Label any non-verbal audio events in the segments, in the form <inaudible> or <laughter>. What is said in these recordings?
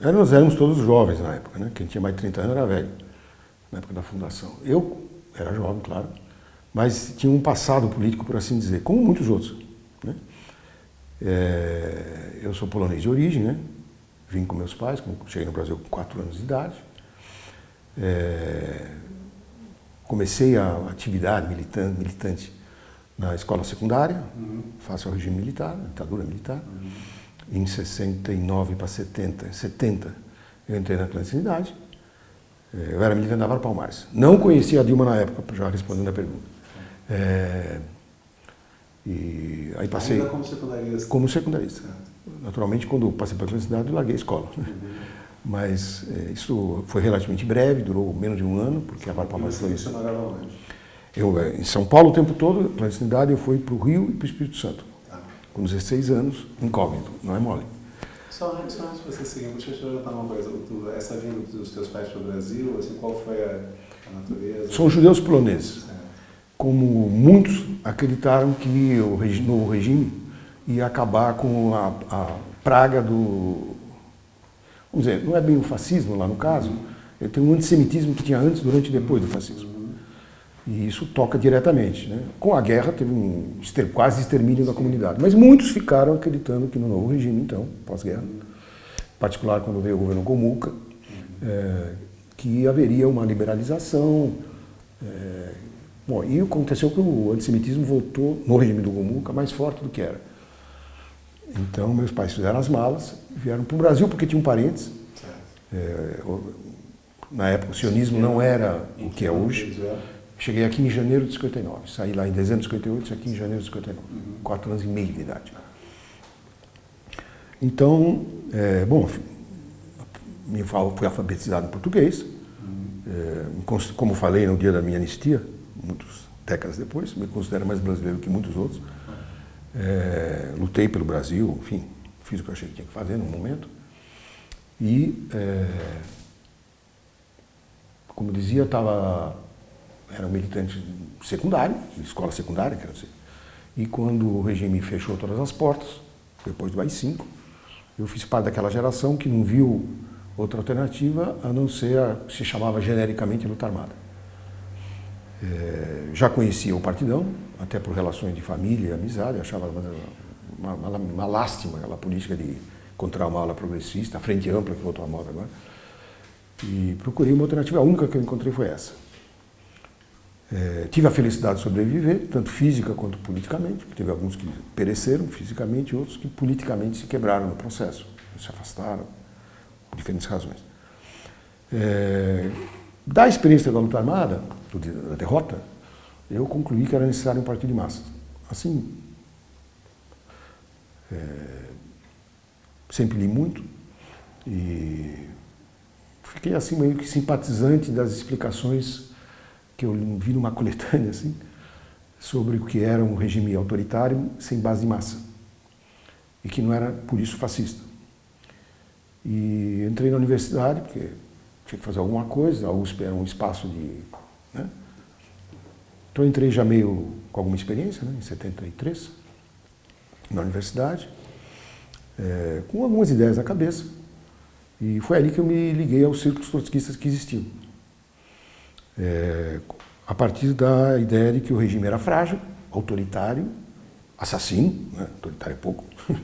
Nós éramos todos jovens na época, né? Quem tinha mais de 30 anos era velho, na época da fundação. Eu era jovem, claro, mas tinha um passado político, por assim dizer, como muitos outros. Né? É, eu sou polonês de origem, né? Vim com meus pais, cheguei no Brasil com 4 anos de idade. É, comecei a atividade militante, militante na escola secundária, uhum. face ao regime militar, ditadura militar. Uhum. Em 69 para 70, 70 eu entrei na clandestinidade. É, eu era militante da Vara Palmares. Não conhecia a Dilma na época, já respondendo a pergunta. É, e aí passei... Ainda como secundarista? Como secundarista. Naturalmente, quando passei para a clandestinidade, eu larguei a escola. Uhum. Mas é, isso foi relativamente breve, durou menos de um ano, porque a Vara Palmares foi... Você onde? Eu, em São Paulo o tempo todo, clandestinidade, eu fui para o Rio e para o Espírito Santo com 16 anos, incógnito, não é mole. Só, só antes de você seguir, deixa eu te perguntar uma coisa. essa vinda dos teus pais para o Brasil, assim, qual foi a, a natureza? São judeus poloneses. É. Como muitos acreditaram que o novo regime ia acabar com a, a, praga do... Vamos dizer, não é bem o fascismo lá no caso, uhum. tem um antissemitismo que tinha antes, durante e depois do fascismo. E isso toca diretamente. Né? Com a guerra teve um quase extermínio da comunidade. Mas muitos ficaram acreditando que no novo regime, então, pós-guerra, em particular quando veio o governo Gomuka, é, que haveria uma liberalização. É, bom, e aconteceu que o antissemitismo voltou no regime do Gomuka mais forte do que era. Então meus pais fizeram as malas vieram para o Brasil porque tinham parentes. É, na época o sionismo não era o que é hoje. Cheguei aqui em janeiro de 59, saí lá em dezembro de 58, saí aqui em janeiro de 59, uhum. quatro anos e meio de idade. Então, é, bom, me fui alfabetizado em português, é, como falei no dia da minha anistia, muitas décadas depois, me considero mais brasileiro que muitos outros. É, lutei pelo Brasil, enfim, fiz o que eu achei que tinha que fazer no momento. E, é, como dizia, estava era um militante secundário, escola secundária, quero dizer. E quando o regime fechou todas as portas, depois do AI-5, eu fiz parte daquela geração que não viu outra alternativa a não ser a que se chamava genericamente luta armada. É, já conhecia o partidão, até por relações de família e amizade, achava uma, uma, uma lástima aquela política de encontrar uma ala progressista, a frente ampla que voltou à moda agora. E procurei uma alternativa, a única que eu encontrei foi essa. É, tive a felicidade de sobreviver, tanto física quanto politicamente, teve alguns que pereceram fisicamente e outros que politicamente se quebraram no processo, se afastaram, por diferentes razões. É, da experiência da luta armada, da derrota, eu concluí que era necessário um partido de massas. Assim, é, sempre li muito e fiquei assim meio que simpatizante das explicações que eu vi numa <laughs> coletânea assim, sobre o que era um regime autoritário sem base de massa e que não era por isso fascista. E entrei na universidade porque tinha que fazer alguma coisa, a USP era um espaço de... Né? Então entrei já meio com alguma experiência, né, em 73, na universidade, é, com algumas ideias na cabeça. E foi ali que eu me liguei aos círculos trotskistas que existiam é, a partir da ideia de que o regime era frágil, autoritário, assassino, né? autoritário é pouco, <laughs>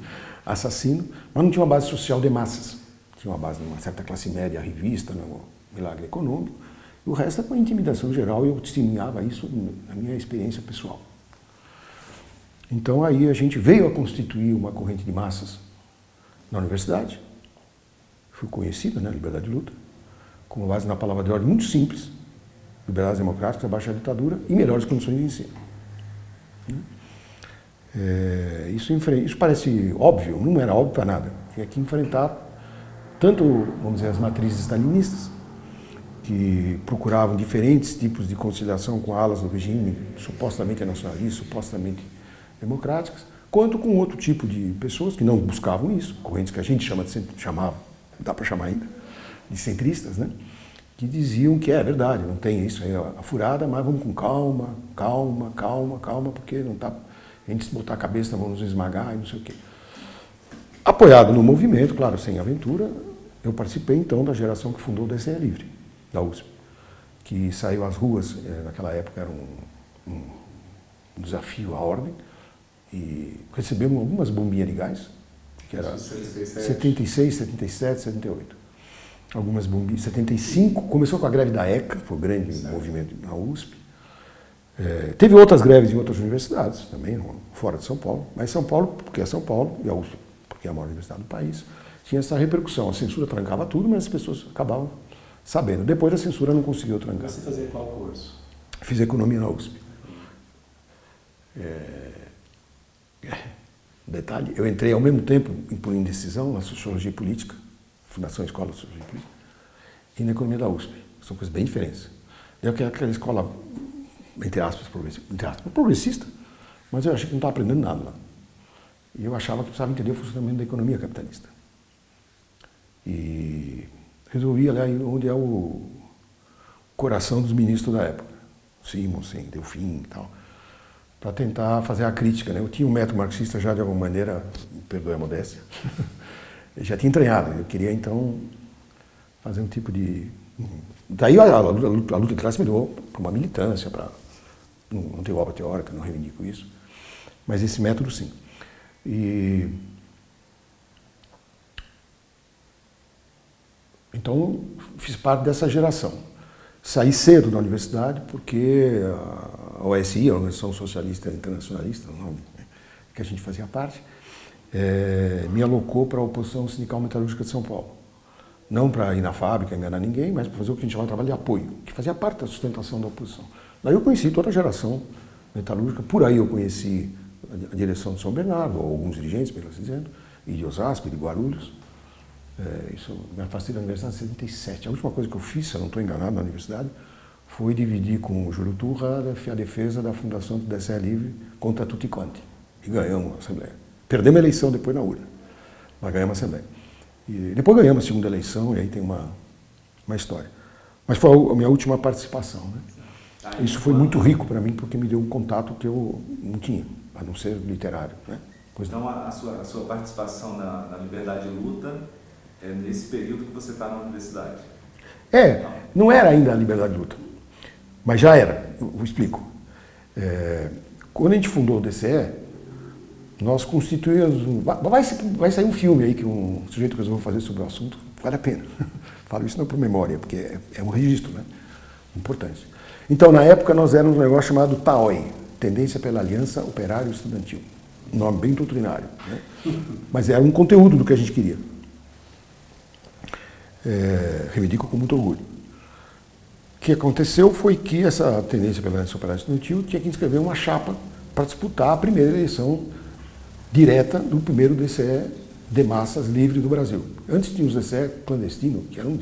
assassino, mas não tinha uma base social de massas. Tinha uma base de uma certa classe média, revista, no né? milagre econômico, e o resto é com intimidação geral, e eu testemunhava isso na minha experiência pessoal. Então aí a gente veio a constituir uma corrente de massas na universidade, fui conhecida, né, Liberdade de Luta, com uma base na palavra de ordem muito simples, liberdades democráticas, abaixar a ditadura e melhores condições de ensino. É, isso, isso, parece óbvio, não era óbvio para nada. Tinha que enfrentar tanto, vamos dizer, as matrizes stalinistas, que procuravam diferentes tipos de conciliação com alas do regime supostamente nacionalistas, supostamente democráticas, quanto com outro tipo de pessoas que não buscavam isso, correntes que a gente chama de, chamava, dá para chamar ainda, de centristas, né? Que diziam que é verdade, não tem isso aí a furada, mas vamos com calma, calma, calma, calma, porque não tá, a gente se botar a cabeça vamos nos esmagar e não sei o quê. Apoiado no movimento, claro, sem aventura, eu participei então da geração que fundou o DCE Livre, da USP, que saiu às ruas, eh, naquela época era um, um, desafio à ordem, e recebemos algumas bombinhas de gás, que era 76, 77, 78. Algumas bombinhas, 75, começou com a greve da ECA, foi o grande movimento na USP. É, teve outras greves em outras universidades também, fora de São Paulo, mas São Paulo, porque é São Paulo, e a USP, porque é a maior universidade do país, tinha essa repercussão. A censura trancava tudo, mas as pessoas acabavam sabendo. Depois a censura não conseguiu trancar. Você fazia qual curso? Fiz economia na USP. É... É. Detalhe, eu entrei ao mesmo tempo, por indecisão, na sociologia política, Fundação Escola Política, e na economia da USP. São coisas bem diferentes. Eu que aquela escola, entre aspas, progressista, entre aspas, progressista, mas eu achei que não estava aprendendo nada lá. E eu achava que precisava entender o funcionamento da economia capitalista. E resolvi olhar onde é o coração dos ministros da época, Simonsen, Delfim e tal, para tentar fazer a crítica. Né? Eu tinha um método marxista já de alguma maneira, perdoe a modéstia, <laughs> já tinha entranhado. Eu queria então fazer um tipo de... Daí a, a, luta, a luta de classe me deu para uma militância, para não, ter obra teórica, não reivindico isso, mas esse método sim. E Então, fiz parte dessa geração. Saí cedo da universidade porque a OSI, a Organização Socialista Internacionalista, o nome que a gente fazia parte, é, me alocou para a oposição sindical metalúrgica de São Paulo. Não para ir na fábrica, enganar ninguém, mas para fazer o que a gente chama de trabalho de apoio, que fazia parte da sustentação da oposição. Daí eu conheci toda a geração metalúrgica, por aí eu conheci a direção de São Bernardo, ou alguns dirigentes, melhor dizendo, e de Osasco, e de Guarulhos, é, isso, me afastei da universidade em 77. A última coisa que eu fiz, se eu não estou enganado na universidade, foi dividir com o Júlio Turra a defesa da fundação do DCE Livre contra tutti quanti. E ganhamos a Assembleia. Perdemos a eleição depois na urna, mas ganhamos a Assembleia. E depois ganhamos a segunda eleição, e aí tem uma, uma história. Mas foi a minha última participação. Né? Ah, isso foi muito rico para mim, porque me deu um contato que eu não tinha, a não ser literário. Né? então, a, sua, a sua participação na, na Liberdade de Luta é nesse período que você está na universidade. É, não era ainda a liberdade de luta, mas já era, eu, eu explico. É, quando a gente fundou o DCE, nós constituímos, vai, vai sair um filme aí que um sujeito resolveu fazer sobre o assunto, vale a pena. <laughs> Falo isso não por memória, porque é, é um registro, né? Importante. Então, na época, nós éramos um negócio chamado TAOI, Tendência pela Aliança Operário Estudantil. Um nome bem doutrinário, né? <laughs> Mas era um conteúdo do que a gente queria é, reivindico com muito orgulho. O que aconteceu foi que essa tendência pela aliança operária estudantil tinha que inscrever uma chapa para disputar a primeira eleição direta do primeiro DCE de massas livre do Brasil. Antes tinha os DCE clandestinos, que eram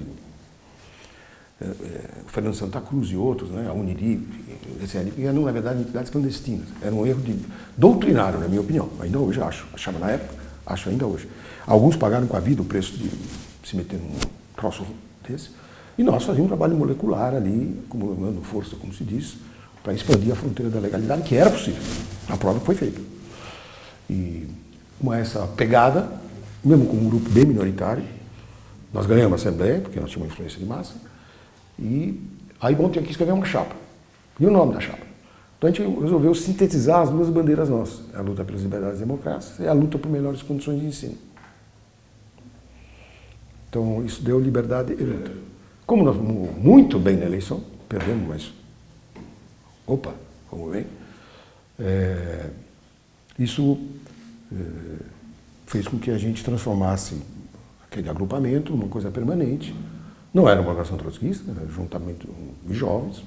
é, é, Fernando Santa Cruz e outros, né, a o DCE livre, eram na verdade entidades clandestinas. Era um erro de, doutrinário, na minha opinião. Ainda hoje acho, achava na época, acho ainda hoje. Alguns pagaram com a vida o preço de se meter num troço desse. E nós fazíamos um trabalho molecular ali, acumulando força, como se diz, para expandir a fronteira da legalidade, que era possível. A prova foi feita. E com essa pegada, mesmo com um grupo bem minoritário, nós ganhamos a Assembleia, porque nós tínhamos influência de massa, e aí bom, tinha que escrever uma chapa. E o nome da chapa? Então a gente resolveu sintetizar as duas bandeiras nossas, a luta pelas liberdades democráticas e a luta por melhores condições de ensino. Então, isso deu liberdade e luta. Como nós fomos muito bem na eleição, perdemos, mas opa, como bem, é, isso é, fez com que a gente transformasse aquele agrupamento numa coisa permanente. Não era uma organização trotskista, era juntamento de jovens,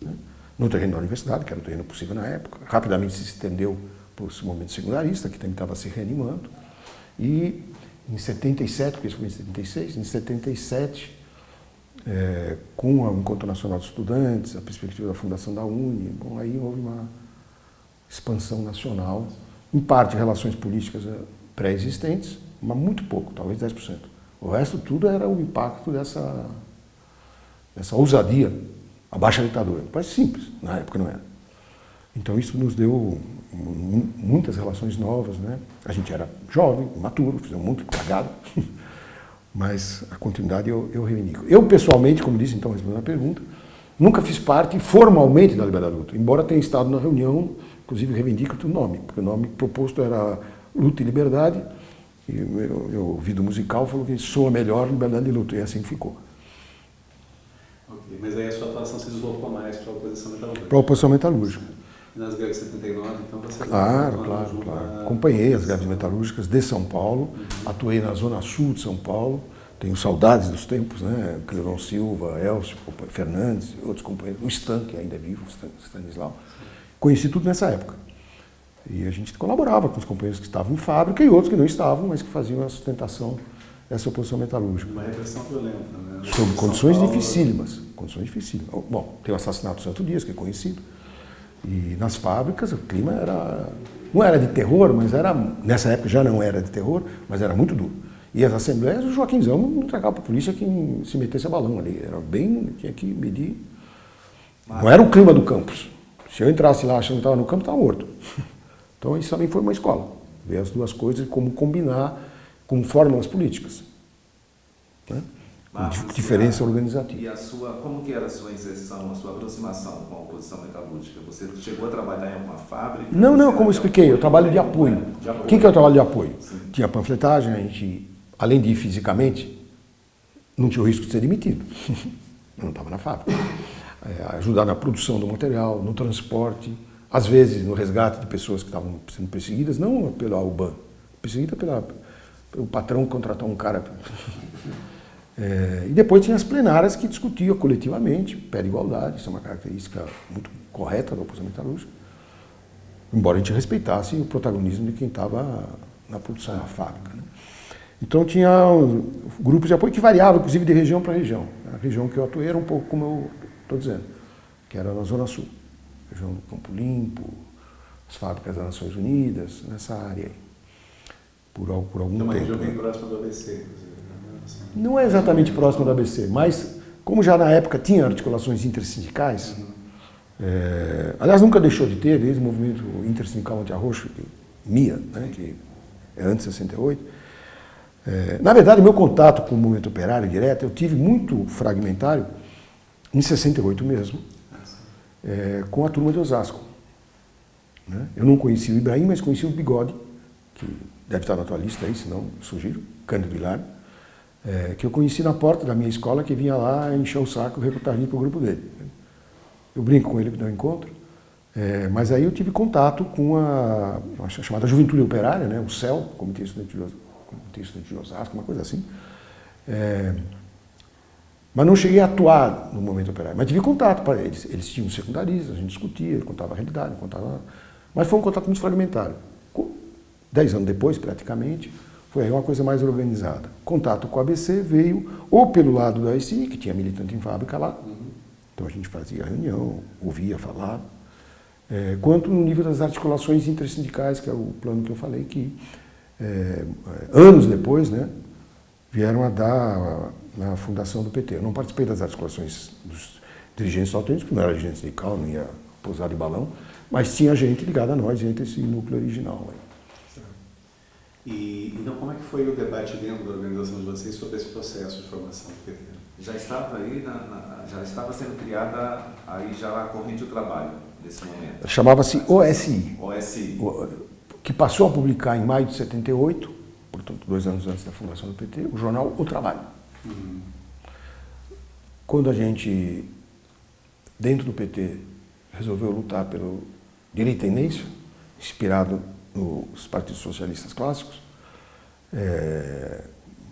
né, no terreno da universidade, que era o terreno possível na época. Rapidamente se estendeu para o movimento secundarista, que também estava se reanimando. E em 77, porque isso foi em 76, em 77, é, com o Encontro Nacional de Estudantes, a perspectiva da fundação da Uni, bom, aí houve uma expansão nacional, em parte relações políticas é, pré-existentes, mas muito pouco, talvez 10%. O resto tudo era o impacto dessa, dessa ousadia, a baixa ditadura. Parece simples, na época não era. Então isso nos deu muitas relações novas, né? A gente era jovem, maturo, fizemos muito cagado, <laughs> Mas a continuidade eu, eu reivindico. Eu, pessoalmente, como disse então, respondendo a pergunta, nunca fiz parte formalmente da Liberdade Luta, embora tenha estado na reunião, inclusive reivindico o nome, porque o nome proposto era Luta e Liberdade, e meu, meu ouvido musical falou que soa melhor Liberdade e Luta, e assim ficou. Ok, mas aí a sua atuação se deslocou mais para a oposição metalúrgica? Para a oposição metalúrgica. E nas greves de 79, então você... Claro, claro, claro. Acompanhei as greves metalúrgicas de São Paulo, uhum. atuei na zona sul de São Paulo, tenho saudades dos tempos, né? Cleron Silva, Elcio Fernandes, outros companheiros, o Stan, que ainda é vivo, o Stanislau. Conheci tudo nessa época. E a gente colaborava com os companheiros que estavam em fábrica e outros que não estavam, mas que faziam a sustentação dessa oposição metalúrgica. Uma repressão violenta, né? Sob condições Paulo... dificílimas. Condições dificílimas. Bom, tem o assassinato do Santo Dias, que é conhecido. E nas fábricas o clima era. Não era de terror, mas era. Nessa época já não era de terror, mas era muito duro. E as assembleias, o Joaquimzão não entregava para a polícia quem se metesse a balão ali. Era bem. tinha que medir. Não era o clima do campus. Se eu entrasse lá achando que estava no campo, estava morto. <laughs> Então isso também foi uma escola. Ver as duas coisas e como combinar com fórmulas políticas. Né? Marcos, diferença a, organizativa. E a sua, como que era a sua inserção, a sua aproximação com a oposição metalúrgica? Você chegou a trabalhar em alguma fábrica? Não, não, como eu expliquei, eu trabalho de apoio. De apoio. O que, que é o trabalho de apoio? Sim. Tinha panfletagem, a gente, além de ir fisicamente, não tinha o risco de ser demitido. <laughs> eu não estava na fábrica. É, ajudar na produção do material, no transporte, às vezes no resgate de pessoas que estavam sendo perseguidas, não pela UBAN, perseguida pela, pelo patrão contratou um cara. <laughs> É, e depois tinha as plenárias que discutiam coletivamente, pé de igualdade, isso é uma característica muito correta da oposição metalúrgica, embora a gente respeitasse o protagonismo de quem estava na produção, na fábrica. Né? Então tinha grupos de apoio que variavam, inclusive de região para região. A região que eu atuei era um pouco como eu estou dizendo, que era na Zona Sul, região do Campo Limpo, as fábricas das Nações Unidas, nessa área aí, por, por algum então, tempo. Uma região bem próxima do ABC, inclusive. Não é exatamente próximo da ABC, mas como já na época tinha articulações intersindicais, uhum. é, aliás, nunca deixou de ter, desde o movimento intersindical anti-arroxo, MIA, né, que é antes de 68. É, na verdade, meu contato com o movimento operário direto, eu tive muito fragmentário, em 68 mesmo, é, com a turma de Osasco. Né? Eu não conheci o Ibrahim, mas conheci o Bigode, que deve estar na tua lista aí, se não, sugiro, Cândido Hilário é, que eu conheci na porta da minha escola, que vinha lá encher o saco recrutar gente para o grupo dele. Eu brinco com ele que encontro, é, mas aí eu tive contato com a, a chamada Juventude Operária, né, o CEL, Comitê Estudantil, Comitê Estudantil de Osasco, uma coisa assim. É, mas não cheguei a atuar no momento operário, mas tive contato para eles. Eles tinham secundaristas, a gente discutia, contava a realidade, contava... Mas foi um contato muito fragmentário. Dez anos depois, praticamente, foi uma coisa mais organizada. Contato com a ABC veio ou pelo lado da ICI, que tinha militante em fábrica lá, então a gente fazia reunião, ouvia falar, é, quanto no nível das articulações intersindicais, que é o plano que eu falei, que é, anos depois né, vieram a dar na fundação do PT. Eu não participei das articulações dos dirigentes autênticos, porque não era dirigente sindical, não ia pousar de balão, mas tinha gente ligada a nós, entre esse núcleo original. Aí. E, então, como é que foi o debate dentro da organização de vocês sobre esse processo de formação do PT? Já estava aí, na, na, já estava sendo criada aí já a corrente do trabalho nesse momento. Chamava-se OSI. OSI. Que passou a publicar em maio de 78, portanto, dois anos antes da fundação do PT, o jornal O Trabalho. Quando a gente, dentro do PT, resolveu lutar pelo direito à inspirado nos partidos socialistas clássicos, é,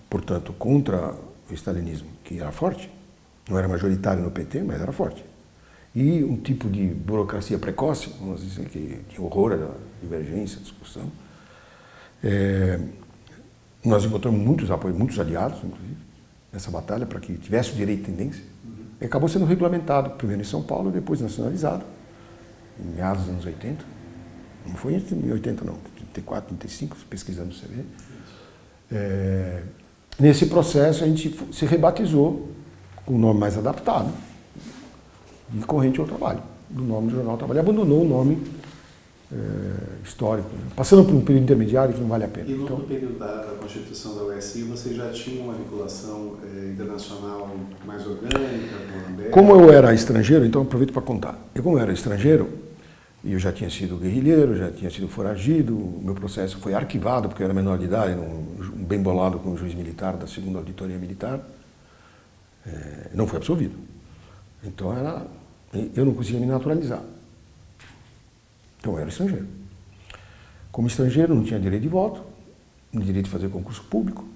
portanto, contra o stalinismo, que era forte, não era majoritário no PT, mas era forte. E um tipo de burocracia precoce, vamos dizer que, que horror da divergência, discussão. É, nós encontramos muitos apoios, muitos aliados, inclusive, nessa batalha para que tivesse o direito de tendência. E acabou sendo regulamentado, primeiro em São Paulo, depois nacionalizado, em meados dos anos 80. Não foi em 80 não, 34, 35, pesquisando o CV. É, nesse processo a gente se rebatizou com o nome mais adaptado, de Corrente ao Trabalho, do nome do Jornal Trabalho. Abandonou o nome é, histórico, né? passando por um período intermediário que não vale a pena. E no Então, período da, da constituição da USI, você já tinha uma vinculação eh, internacional mais orgânica com como eu era estrangeiro, então aproveito para contar. Eu, como eu era estrangeiro, e eu já tinha sido guerrilheiro, já tinha sido foragido, o meu processo foi arquivado porque eu era menor de idade, um bem bolado com o juiz militar da segunda auditoria militar, é, não foi absolvido. Então era, eu não conseguia me naturalizar. Então eu era estrangeiro. Como estrangeiro, não tinha direito de voto, nem direito de fazer concurso público.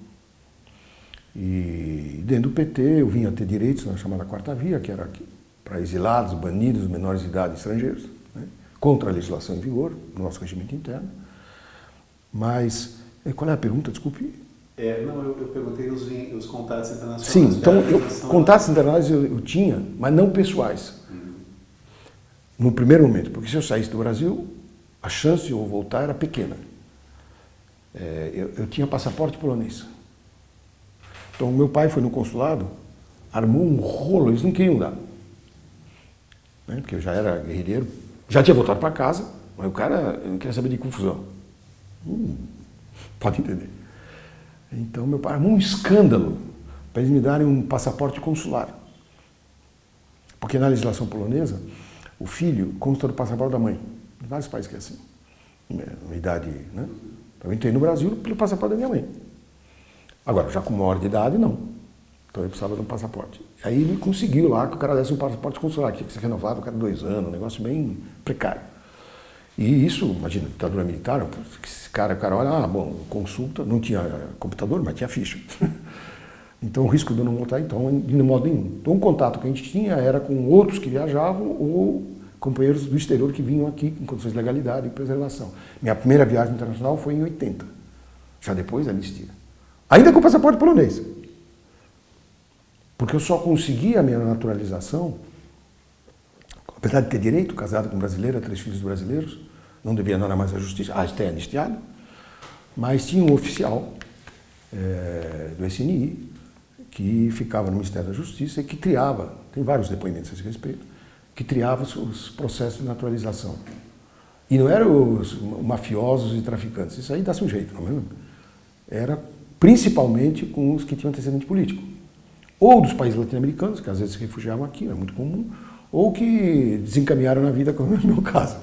E dentro do PT eu vinha ter direitos na chamada quarta via, que era para exilados, banidos, menores de idade estrangeiros, né? contra a legislação em vigor, no nosso regimento interno. Mas, eh, qual é a pergunta? Desculpe. É, não, eu, eu perguntei os, os contatos internacionais. Sim, então em eu, contatos internacionais eu, eu tinha, mas não pessoais. No primeiro momento, porque se eu saísse do Brasil, a chance de eu voltar era pequena. É, eu, eu tinha passaporte polonês. Então, meu pai foi no consulado, armou um rolo, eles não queriam dar. Né? Porque eu já era guerrilheiro, já tinha voltado para casa, mas o cara não queria saber de confusão. Hum, pode entender. Então, meu pai armou um escândalo para eles me darem um passaporte consular. Porque na legislação polonesa, o filho consta do passaporte da mãe. Em vários países que é assim. Uma idade, né? Então eu entrei no Brasil pelo passaporte da minha mãe. Agora, já com maior de idade, não. Então eu precisava de um passaporte. Aí ele conseguiu lá que o cara desse um passaporte consular, que tinha que ser renovado cada dois anos, um negócio bem precário. E isso, imagina, ditadura militar, esse cara, o cara olha, ah, bom, consulta, não tinha computador, mas tinha ficha. <laughs> Então o risco de eu não voltar, então, de modo nenhum. Então o contato que a gente tinha era com outros que viajavam ou companheiros do exterior que vinham aqui em condições de legalidade e preservação. Minha primeira viagem internacional foi em 80, já depois da anistia. Ainda com passaporte polonês. Porque eu só consegui a minha naturalização, apesar de ter direito, casado com brasileira, três filhos brasileiros, não devia nada mais à justiça, ah, está anistiado, mas tinha um oficial é, do SNI que ficava no Ministério da Justiça e que triava, tem vários depoimentos a esse respeito, que triava os, os processos de naturalização. E não eram os mafiosos e traficantes, isso aí dá-se um jeito, não é mesmo? Era principalmente com os que tinham antecedente político. Ou dos países latino-americanos, que às vezes se refugiavam aqui, era muito comum, ou que desencaminharam na vida, como é o meu caso.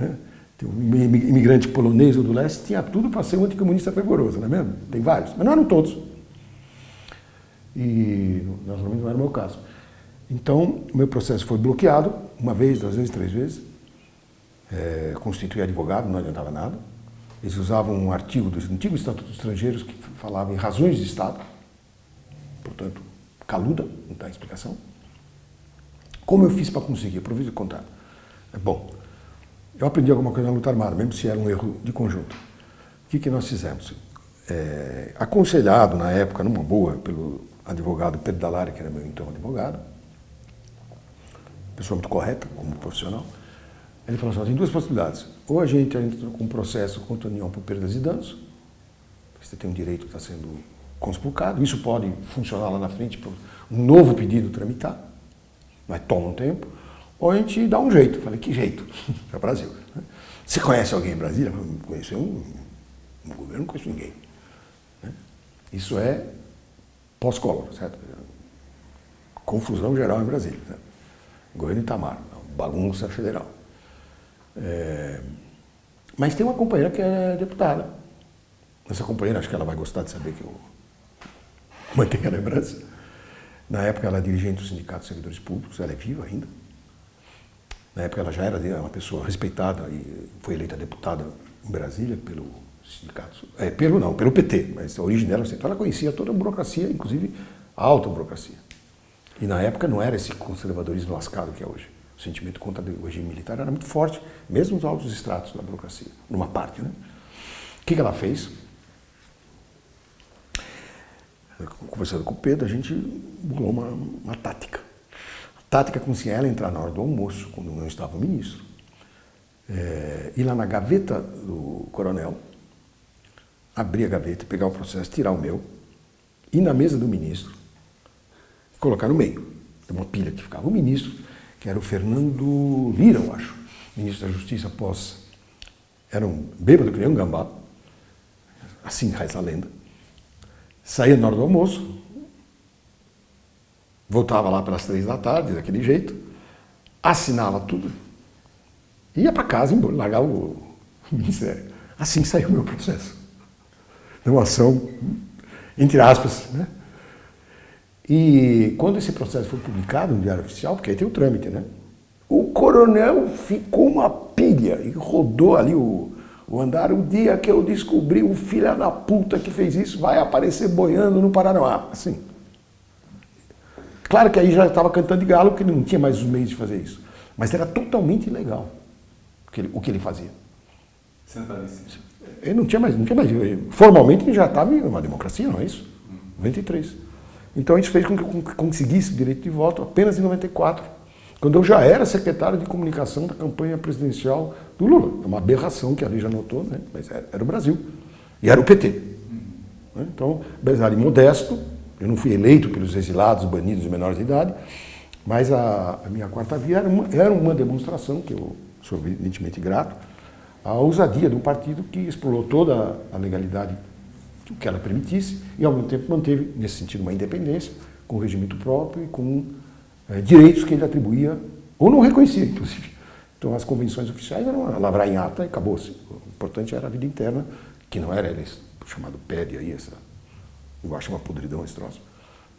Né? Tem um imigrante polonês ou do leste, tinha tudo para ser um anticomunista fervoroso, não é mesmo? Tem vários, mas não eram todos. E naturalmente não era o meu caso. Então, o meu processo foi bloqueado, uma vez, duas vezes, três vezes. É, constituí advogado, não adiantava nada. Eles usavam um artigo do antigo Estatuto dos Estrangeiros que falava em razões de Estado, portanto, caluda, não dá explicação. Como eu fiz para conseguir? Aproveito de contar. Bom, eu aprendi alguma coisa na luta armada, mesmo se era um erro de conjunto. O que, que nós fizemos? É, aconselhado na época, numa boa, pelo advogado Pedro Dalari, que era meu então advogado, pessoa muito correta como profissional, ele falou assim, tem duas possibilidades. Ou a gente entra com um processo contra a União por perdas e danos, você tem um direito que está sendo conspurcado, isso pode funcionar lá na frente para um novo pedido tramitar, mas toma um tempo, ou a gente dá um jeito. Falei, que jeito? <laughs> É o Brasil. Você conhece alguém em Brasília? Eu conheço um, no governo não conheço ninguém. Isso é pós-Collor, certo? Confusão geral em Brasília. Certo? Governo Itamar, bagunça federal. É... Mas tem uma companheira que é deputada. Essa companheira, acho que ela vai gostar de saber que eu <laughs> mantenho a lembrança. Na época ela é dirigente do Sindicato de Servidores Públicos, ela é viva ainda. Na época ela já era uma pessoa respeitada e foi eleita deputada em Brasília pelo sindicato, é, pelo não, pelo PT, mas a origem dela, então ela conhecia toda a burocracia, inclusive a alta burocracia. E na época não era esse conservadorismo lascado que é hoje. O sentimento contra o regime militar era muito forte, mesmo nos altos estratos da burocracia, numa parte. Né? O que, que ela fez? Conversando com o Pedro, a gente bolou uma, uma tática. A tática consistia ela entrar na hora do almoço, quando não estava o ministro, é, ir lá na gaveta do coronel, abrir a gaveta, pegar o processo, tirar o meu, ir na mesa do ministro, colocar no meio. Tem uma pilha que ficava o ministro, que era o Fernando Lira, eu acho, ministro da Justiça após era um bêbado que nem um gambá, assim reza a lenda. Saía na hora do almoço, voltava lá pelas três da tarde, daquele jeito, assinava tudo, ia para casa, largava o <laughs> ministério. Assim saiu o meu processo. Uma ação, entre aspas, né? E quando esse processo foi publicado no Diário Oficial, porque aí tem o trâmite, né? O coronel ficou uma pilha e rodou ali o, o andar. O dia que eu descobri o filho da puta que fez isso vai aparecer boiando no Paraná. Assim. Claro que aí já estava cantando de galo, porque não tinha mais os meios de fazer isso. Mas era totalmente ilegal o que ele, o que ele fazia. Centralista. Ele não tinha mais, não tinha mais. Formalmente ele já estava em uma democracia, não é isso? 93. Então isso fez com que eu conseguisse o direito de voto apenas em 94, quando eu já era secretário de comunicação da campanha presidencial do Lula. É uma aberração que a já notou, né? mas era, era, o Brasil. E era o PT. Né? Então, apesar de modesto, eu não fui eleito pelos exilados, banidos e menores de idade, mas a, a minha quarta via era uma, era uma demonstração, que eu sou evidentemente grato, a ousadia de um partido que explorou toda a legalidade que ela permitisse e, ao mesmo tempo, manteve, nesse sentido, uma independência, com regimento próprio e com é, direitos que ele atribuía, ou não reconhecia, inclusive. Então, as convenções oficiais eram lavrar em ata e acabou-se. O importante era a vida interna, que não era eleição, chamado PED aí, essa, eu acho uma podridão esse troço.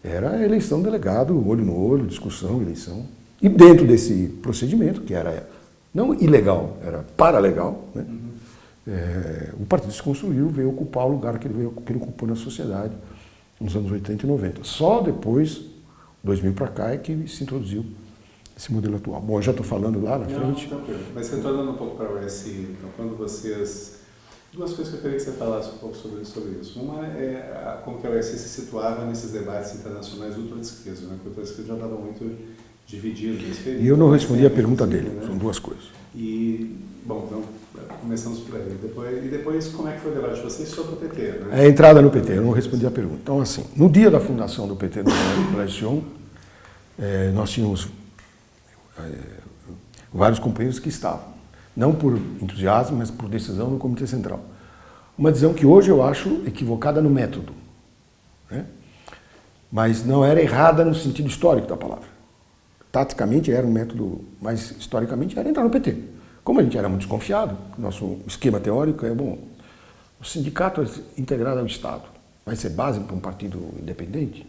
Era eleição delegado, olho no olho, discussão, eleição. E dentro desse procedimento, que era não ilegal, era paralegal, né? Uhum. É, o partido se construiu, veio ocupar o lugar que ele, veio, que ele ocupou na sociedade nos anos 80 e 90. Só depois, 2000 para cá, é que se introduziu esse modelo atual. Bom, eu já estou falando lá na não, frente. Tranquilo. Mas retornando um pouco para o RSI, então, quando vocês... Duas coisas que eu queria que você falasse um pouco sobre, sobre isso. Uma é como que a RSI se situava nesses debates internacionais ultra-esquerda, né? Porque o ultra-esquerda já estava muito nesse período. E eu não respondi a pergunta dele, né? são duas coisas. E, bom, então começamos por aí. Depois, e depois, como é que foi o debate de vocês sobre o PT? Né? É a entrada no PT, eu não respondi a pergunta. Então, assim, no dia da fundação do PT no Colégio Sion, é, nós tínhamos é, vários companheiros que estavam, não por entusiasmo, mas por decisão do Comitê Central. Uma decisão que hoje eu acho equivocada no método, né? mas não era errada no sentido histórico da palavra. Taticamente era um método, mas historicamente era entrar no PT. Como a gente era muito desconfiado, nosso esquema teórico é, bom, o sindicato é integrado ao Estado, vai ser base para um partido independente?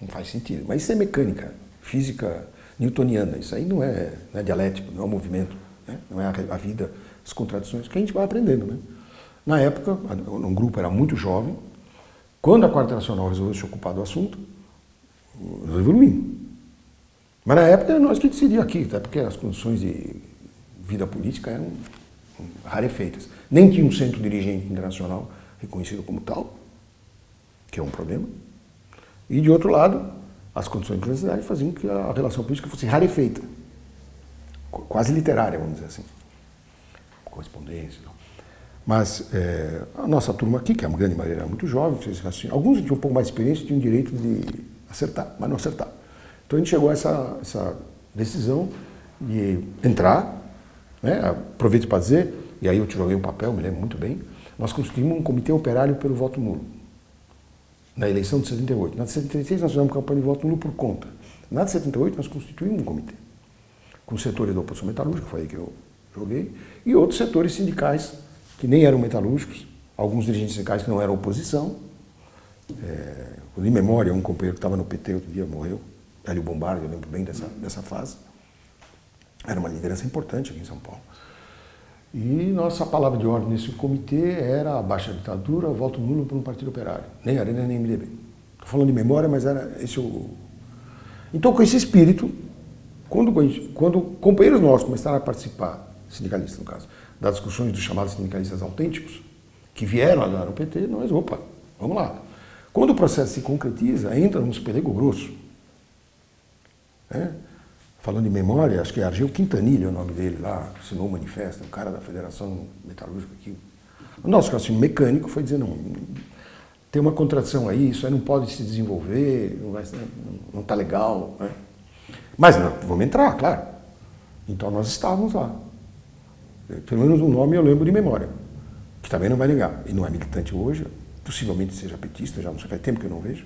Não faz sentido. Mas isso é mecânica, física newtoniana, isso aí não é, não é dialético, não é um movimento, né? não é a, vida, as contradições, que a gente vai aprendendo. Né? Na época, um grupo era muito jovem, quando a Quarta Nacional resolveu se ocupar do assunto, evoluímos. Mas na época era nós que decidíamos aqui, até porque as condições de vida política eram rarefeitas. Nem tinha um centro dirigente internacional reconhecido como tal, que é um problema. E, de outro lado, as condições de universidade faziam que a relação política fosse rarefeita, quase literária, vamos dizer assim. Correspondência. Não. Mas é, a nossa turma aqui, que é uma grande maioria, era muito jovem, fez assim, alguns tinham um pouco mais de experiência, tinham direito de acertar, mas não acertar. Então a gente chegou a essa, essa decisão de entrar né? Aproveito para dizer, e aí eu te joguei um papel, me lembro muito bem, nós constituímos um comitê operário pelo voto nulo, na eleição de 78. Na de 76 nós fizemos campanha de voto nulo por conta. Na de 78 nós constituímos um comitê, com setores da oposição metalúrgica, foi aí que eu joguei, e outros setores sindicais que nem eram metalúrgicos, alguns dirigentes sindicais que não eram oposição. É, de memória, um companheiro que estava no PT outro dia morreu, Hélio Bombardi, eu lembro bem dessa, dessa fase. Era uma liderança importante aqui em São Paulo. E nossa palavra de ordem nesse comitê era a baixa ditadura, voto nulo para um partido operário. Nem Arena, nem MDB. Estou falando de memória, mas era esse o... Então, com esse espírito, quando, quando companheiros nossos começaram a participar, sindicalistas no caso, das discussões dos chamados sindicalistas autênticos, que vieram agora no PT, nós, opa, vamos lá. Quando o processo se concretiza, entra nos pelego grosso. Né? falando em memória, acho que é Argel Quintanilha é o nome dele lá, assinou o manifesto, o cara da Federação Metalúrgica aqui. O nosso raciocínio mecânico foi dizer, não, tem uma contradição aí, isso aí não pode se desenvolver, não está legal. Né? Mas não, vamos entrar, claro. Então nós estávamos lá. Pelo menos o nome eu lembro de memória. que também não vai negar, e não é militante hoje, possivelmente seja petista, já não sei, faz tempo que eu não vejo,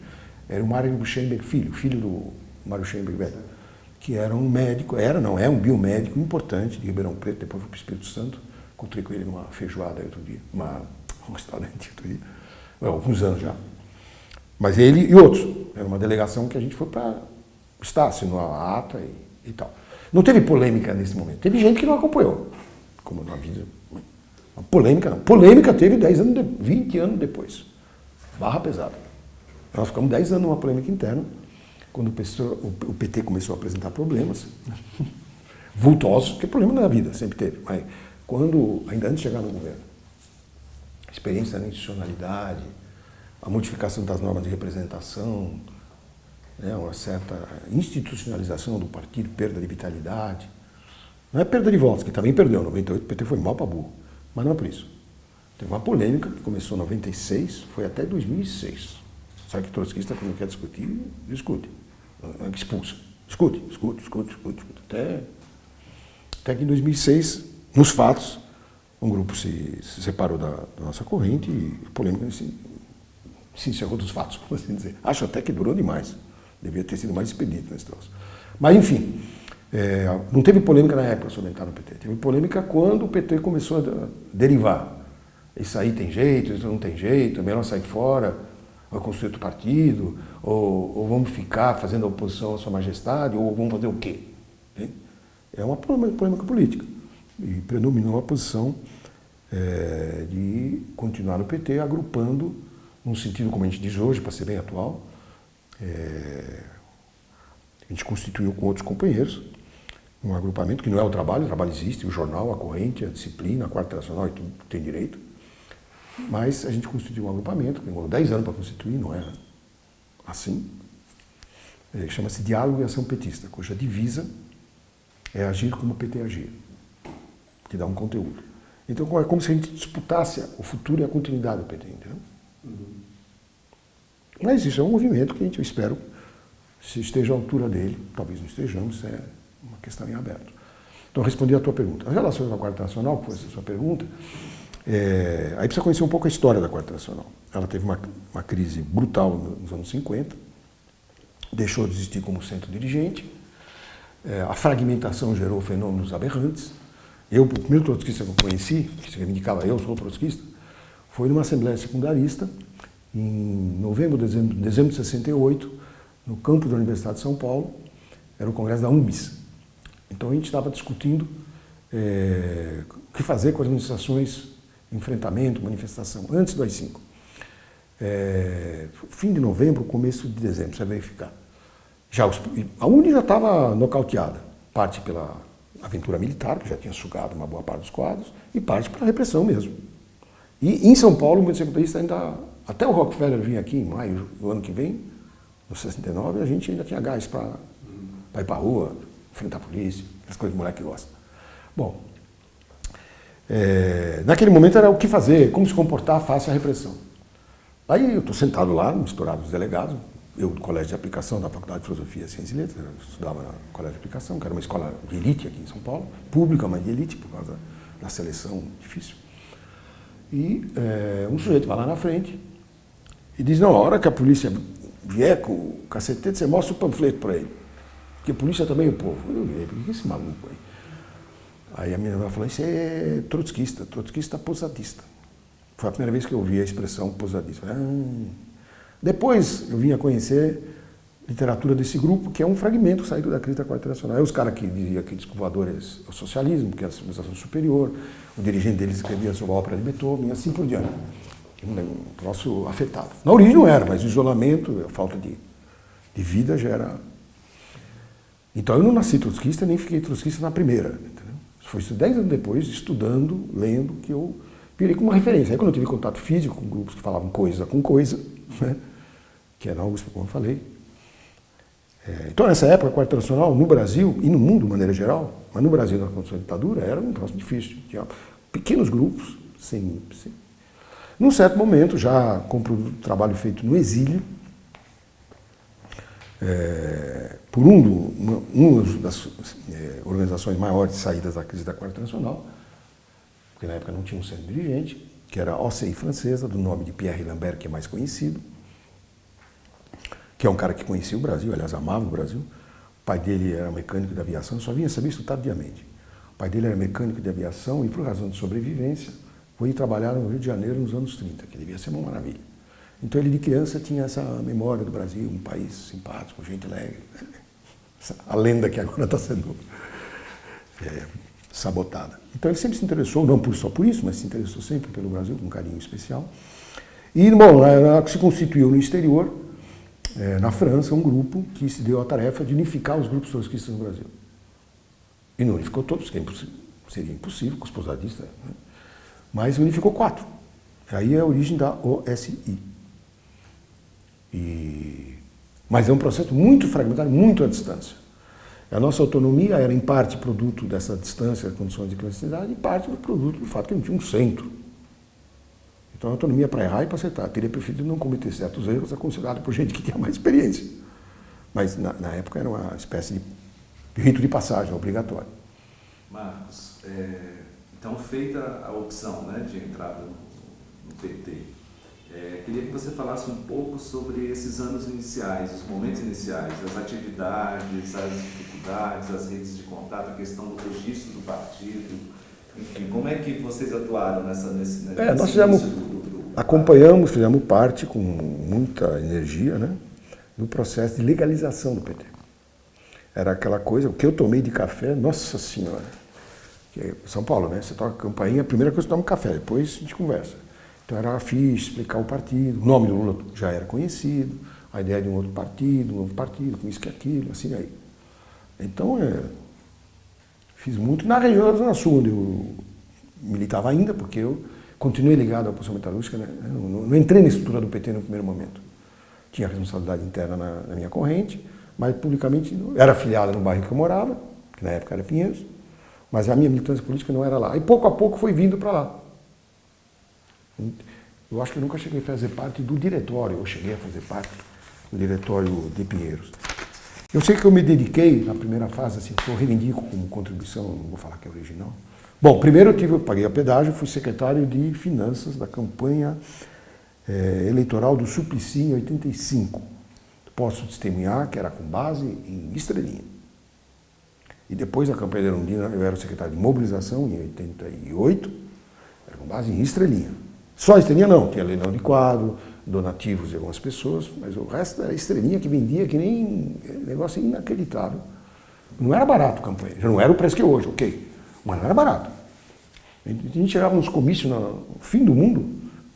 era o Mário Buchenberg filho, filho do Mário Buchenberg velho, que era um médico, era, não é, um biomédico importante de Ribeirão Preto, depois foi para o Espírito Santo, encontrei com ele numa feijoada outro dia, uma, <laughs> um restaurante outro dia, alguns anos já. Mas ele e outros, era uma delegação que a gente foi para estar, assinou a ata e, e tal. Não teve polêmica nesse momento, teve gente que não acompanhou, como na vida. Uma polêmica não. Polêmica teve 10 anos, 20 anos depois. Barra pesada. Nós ficamos 10 anos numa polêmica interna, quando o PT começou a apresentar problemas, <laughs> vultosos, porque problema na vida sempre teve, mas quando, ainda antes de chegar no governo, experiência na institucionalidade, a modificação das normas de representação, né, uma certa institucionalização do partido, perda de vitalidade. Não é perda de votos, que também perdeu, 98 o PT foi mal para burro, mas não é por isso. Teve uma polêmica que começou em 96, foi até 2006. Sabe que trotskista, quando quer discutir, discute. Expulsa. Discute, discute, discute, discute, discute. Até, até que em 2006, nos fatos, um grupo se, se separou da, da, nossa corrente e a polêmica se, se encerrou dos fatos, <laughs> por assim dizer. Acho até que durou demais. Devia ter sido mais expedito nesse troço. Mas, enfim, é, não teve polêmica na época sobre entrar no PT. Teve polêmica quando o PT começou a derivar. Isso aí tem jeito, isso não tem jeito, é melhor sair fora vai construir outro partido, ou, ou, vamos ficar fazendo oposição à sua majestade, ou vamos fazer o quê? É uma polêmica política. E predominou a posição é, de continuar no PT, agrupando, num sentido como a gente diz hoje, para ser bem atual, é, a gente constituiu com outros companheiros um agrupamento que não é o trabalho, o trabalho existe, o jornal, a corrente, a disciplina, a quarta nacional e tudo tem direito, mas a gente constituiu um agrupamento, demorou 10 anos para constituir, não é assim. É, Chama-se Diálogo e Ação Petista, cuja divisa é agir como o PT agir, que dá um conteúdo. Então é como se a gente disputasse o futuro e a continuidade do PT, entendeu? Uhum. Mas isso é um movimento que a gente, eu espero, se esteja à altura dele, talvez não estejamos, é uma questão em aberto. Então, respondi a tua pergunta. As relações com a Quarta Nacional, que foi essa sua pergunta, é, aí precisa conhecer um pouco a história da Quarta Nacional. Ela teve uma, uma crise brutal nos anos 50, deixou de existir como centro dirigente, é, a fragmentação gerou fenômenos aberrantes. Eu, o primeiro trotskista que eu conheci, que se reivindicava eu sou trotskista, foi numa assembleia secundarista, em novembro, dezembro, dezembro de 68, no campo da Universidade de São Paulo, era o congresso da UMBIS. Então a gente estava discutindo é, o que fazer com as manifestações enfrentamento, manifestação, antes do AI-5. É, fim de novembro, começo de dezembro, você vai verificar. Já os, a Uni já estava nocauteada, parte pela aventura militar, que já tinha sugado uma boa parte dos quadros, e parte pela repressão mesmo. E em São Paulo, o movimento ainda, até o Rockefeller vir aqui em maio do ano que vem, no 69, a gente ainda tinha gás para ir para a rua, enfrentar a polícia, as coisas que o moleque gosta. Bom, é, naquele momento era o que fazer, como se comportar face à repressão. Aí eu estou sentado lá, misturado os delegados, eu do Colégio de Aplicação da Faculdade de Filosofia, Ciência e Letras, eu estudava no Colégio de Aplicação, que era uma escola de elite aqui em São Paulo, pública, mas de elite, por causa da seleção difícil. E é, um sujeito vai lá na frente e diz, não, a hora que a polícia vier com o cacetete, você mostra o panfleto para ele. Porque a polícia também é o povo. Eu vi, por que esse maluco aí? Aí a minha irmã falou, isso é trotskista, trotskista posadista. Foi a primeira vez que eu ouvi a expressão posadista. Ah. Depois eu vim a conhecer literatura desse grupo, que é um fragmento saído da crítica quarta nacional. Aí os caras que diziam que desculpador é o socialismo, que é a civilização superior, o dirigente deles escrevia sobre a ópera de Beethoven, e assim por diante. Um troço afetado. Na origem não era, mas o isolamento, a falta de, de vida já era... Então eu não nasci trotskista, nem fiquei trotskista na primeira. Foi isso dez anos depois, estudando, lendo, que eu virei como uma referência. Aí quando eu tive contato físico com grupos que falavam coisa com coisa, né, que era algo como eu falei. É, então nessa época, a Quarta Nacional, no Brasil e no mundo de maneira geral, mas no Brasil na condição de ditadura, era um troço difícil. Tinha pequenos grupos, sem, sem... Num certo momento, já com o trabalho feito no exílio, é, por um, uma das é, organizações maiores de saídas da crise da Quarta Nacional, porque na época não tinha um centro dirigente, que era OCI francesa, do nome de Pierre Lambert, que é mais conhecido, que é um cara que conhecia o Brasil, aliás, amava o Brasil. O pai dele era mecânico de aviação, só vinha saber isso tardiamente. O pai dele era mecânico de aviação e, por razão de sobrevivência, foi trabalhar no Rio de Janeiro nos anos 30, que devia ser uma maravilha. Então ele de criança tinha essa memória do Brasil, um país simpático, gente alegre. <laughs> A lenda que agora está sendo é, sabotada. Então ele sempre se interessou, não só por isso, mas se interessou sempre pelo Brasil, com um carinho especial. E, bom, se constituiu no exterior, é, na França, um grupo que se deu a tarefa de unificar os grupos trotskistas no Brasil. E não unificou todos, que é seria impossível com os posadistas, né? mas unificou quatro. Aí é a origem da OSI. E... Mas é um processo muito fragmentário, muito à distância. A nossa autonomia era, em parte, produto dessa distância, condições de clandestinidade, e parte do produto do fato que não tinha um centro. Então, a autonomia para errar e para acertar. Teria preferido não cometer certos erros, aconselhado por gente que tinha mais experiência. Mas, na, na época, era uma espécie de rito de passagem obrigatório. Marcos, é, então, feita a opção né, de entrada no, no PT, é, queria que você falasse um pouco sobre esses anos iniciais, os momentos iniciais, as atividades, as dificuldades, as redes de contato, a questão do registro do partido, enfim, como é que vocês atuaram nessa, nesse, nesse é, nós fizemos, do, do, acompanhamos, fizemos parte com muita energia, né, no processo de legalização do PT. Era aquela coisa, o que eu tomei de café, nossa senhora, é São Paulo, né, você toca campainha, a primeira coisa você toma um café, depois a gente conversa. Então era fixe explicar o partido, o nome do Lula já era conhecido, a ideia de um outro partido, um novo partido, com isso que aquilo, assim aí. Então, é, fiz muito na região da Zona Sul, onde eu militava ainda, porque eu continuei ligado à posição metalúrgica, né? não, não, entrei na estrutura do PT no primeiro momento. Tinha responsabilidade interna na, na minha corrente, mas publicamente era afiliado no bairro que eu morava, que na época era Pinheiros, mas a minha militância política não era lá. E pouco a pouco foi vindo para lá. Eu acho que eu nunca cheguei a fazer parte do diretório, eu cheguei a fazer parte do diretório de Pinheiros. Eu sei que eu me dediquei na primeira fase, assim, eu reivindico como contribuição, não vou falar que é original. Bom, primeiro eu, tive, eu paguei a pedágio, fui secretário de Finanças da campanha é, eleitoral do Suplicy em 85. Posso testemunhar que era com base em Estrelinha. E depois da campanha de Erundina, eu era secretário de mobilização em 88, era com base em Estrelinha. Só estrelinha não, tinha leilão de quadro, donativos de algumas pessoas, mas o resto era estrelinha que vendia que nem negócio inacreditável. Não era barato a campanha, já não era o preço que é hoje, ok, mas não era barato. A gente chegava nos comícios no fim do mundo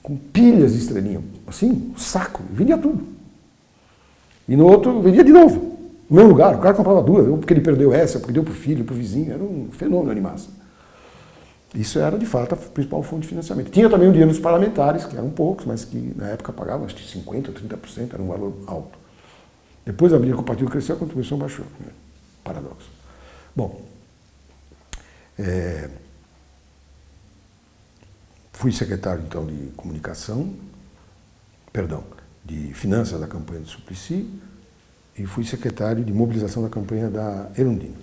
com pilhas de estrelinha, assim, saco, vendia tudo. E no outro vendia de novo, no mesmo lugar, o cara comprava duas, porque ele perdeu essa, porque deu para o filho, para o vizinho, era um fenômeno massa. Isso era, de fato, a principal fonte de financiamento. Tinha também o dinheiro dos parlamentares, que eram poucos, mas que na época pagavam acho que 50% ou 30%, era um valor alto. Depois a briga com o partido cresceu, a contribuição baixou. Né? Paradoxo. Bom, é, fui secretário, então, de comunicação, perdão, de finanças da campanha do Suplicy e fui secretário de mobilização da campanha da Erundina.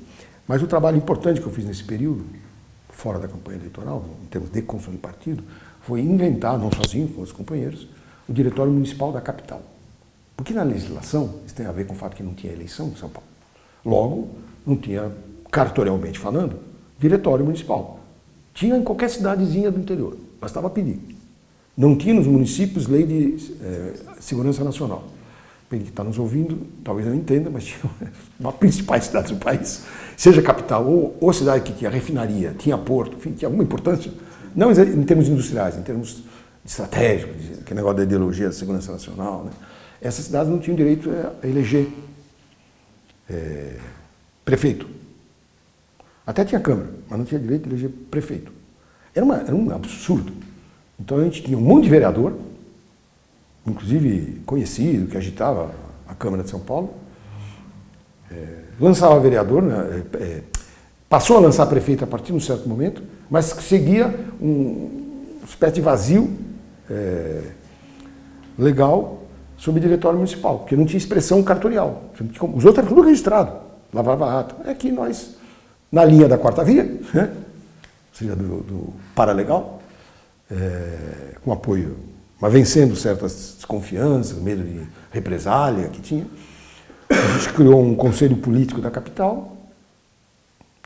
Mas o trabalho importante que eu fiz nesse período fora da campanha eleitoral, em termos de construção de partido, foi inventar, não sozinho, com os companheiros, o Diretório Municipal da capital. Porque na legislação, isso tem a ver com o fato que não tinha eleição em São Paulo. Logo, não tinha, cartorialmente falando, diretório municipal. Tinha em qualquer cidadezinha do interior, bastava pedir. Não tinha nos municípios lei de é, segurança nacional que está nos ouvindo, talvez não entenda, mas tinha <laughs> uma principais cidades do país, seja capital ou, ou cidade que tinha refinaria, tinha porto, enfim, tinha alguma importância, não em termos industriais, em termos estratégicos, que negócio da ideologia da segurança nacional, né? essas cidades não tinham direito a eleger é, prefeito. Até tinha Câmara, mas não tinha direito de eleger prefeito. Era, uma, era um absurdo. Então a gente tinha um monte de vereador, inclusive conhecido, que agitava a Câmara de São Paulo, é, lançava vereador, né, é, é passou a lançar prefeito a partir de um certo momento, mas seguia um espécie de vazio é, legal sobre o diretório municipal, porque não tinha expressão cartorial. Os outros eram tudo registrado, lavava ato. É que nós, na linha da quarta via, né, ou seja, do, do paralegal, é, com apoio, mas vencendo certas desconfianças, medo de represália que tinha. A gente criou um conselho político da capital,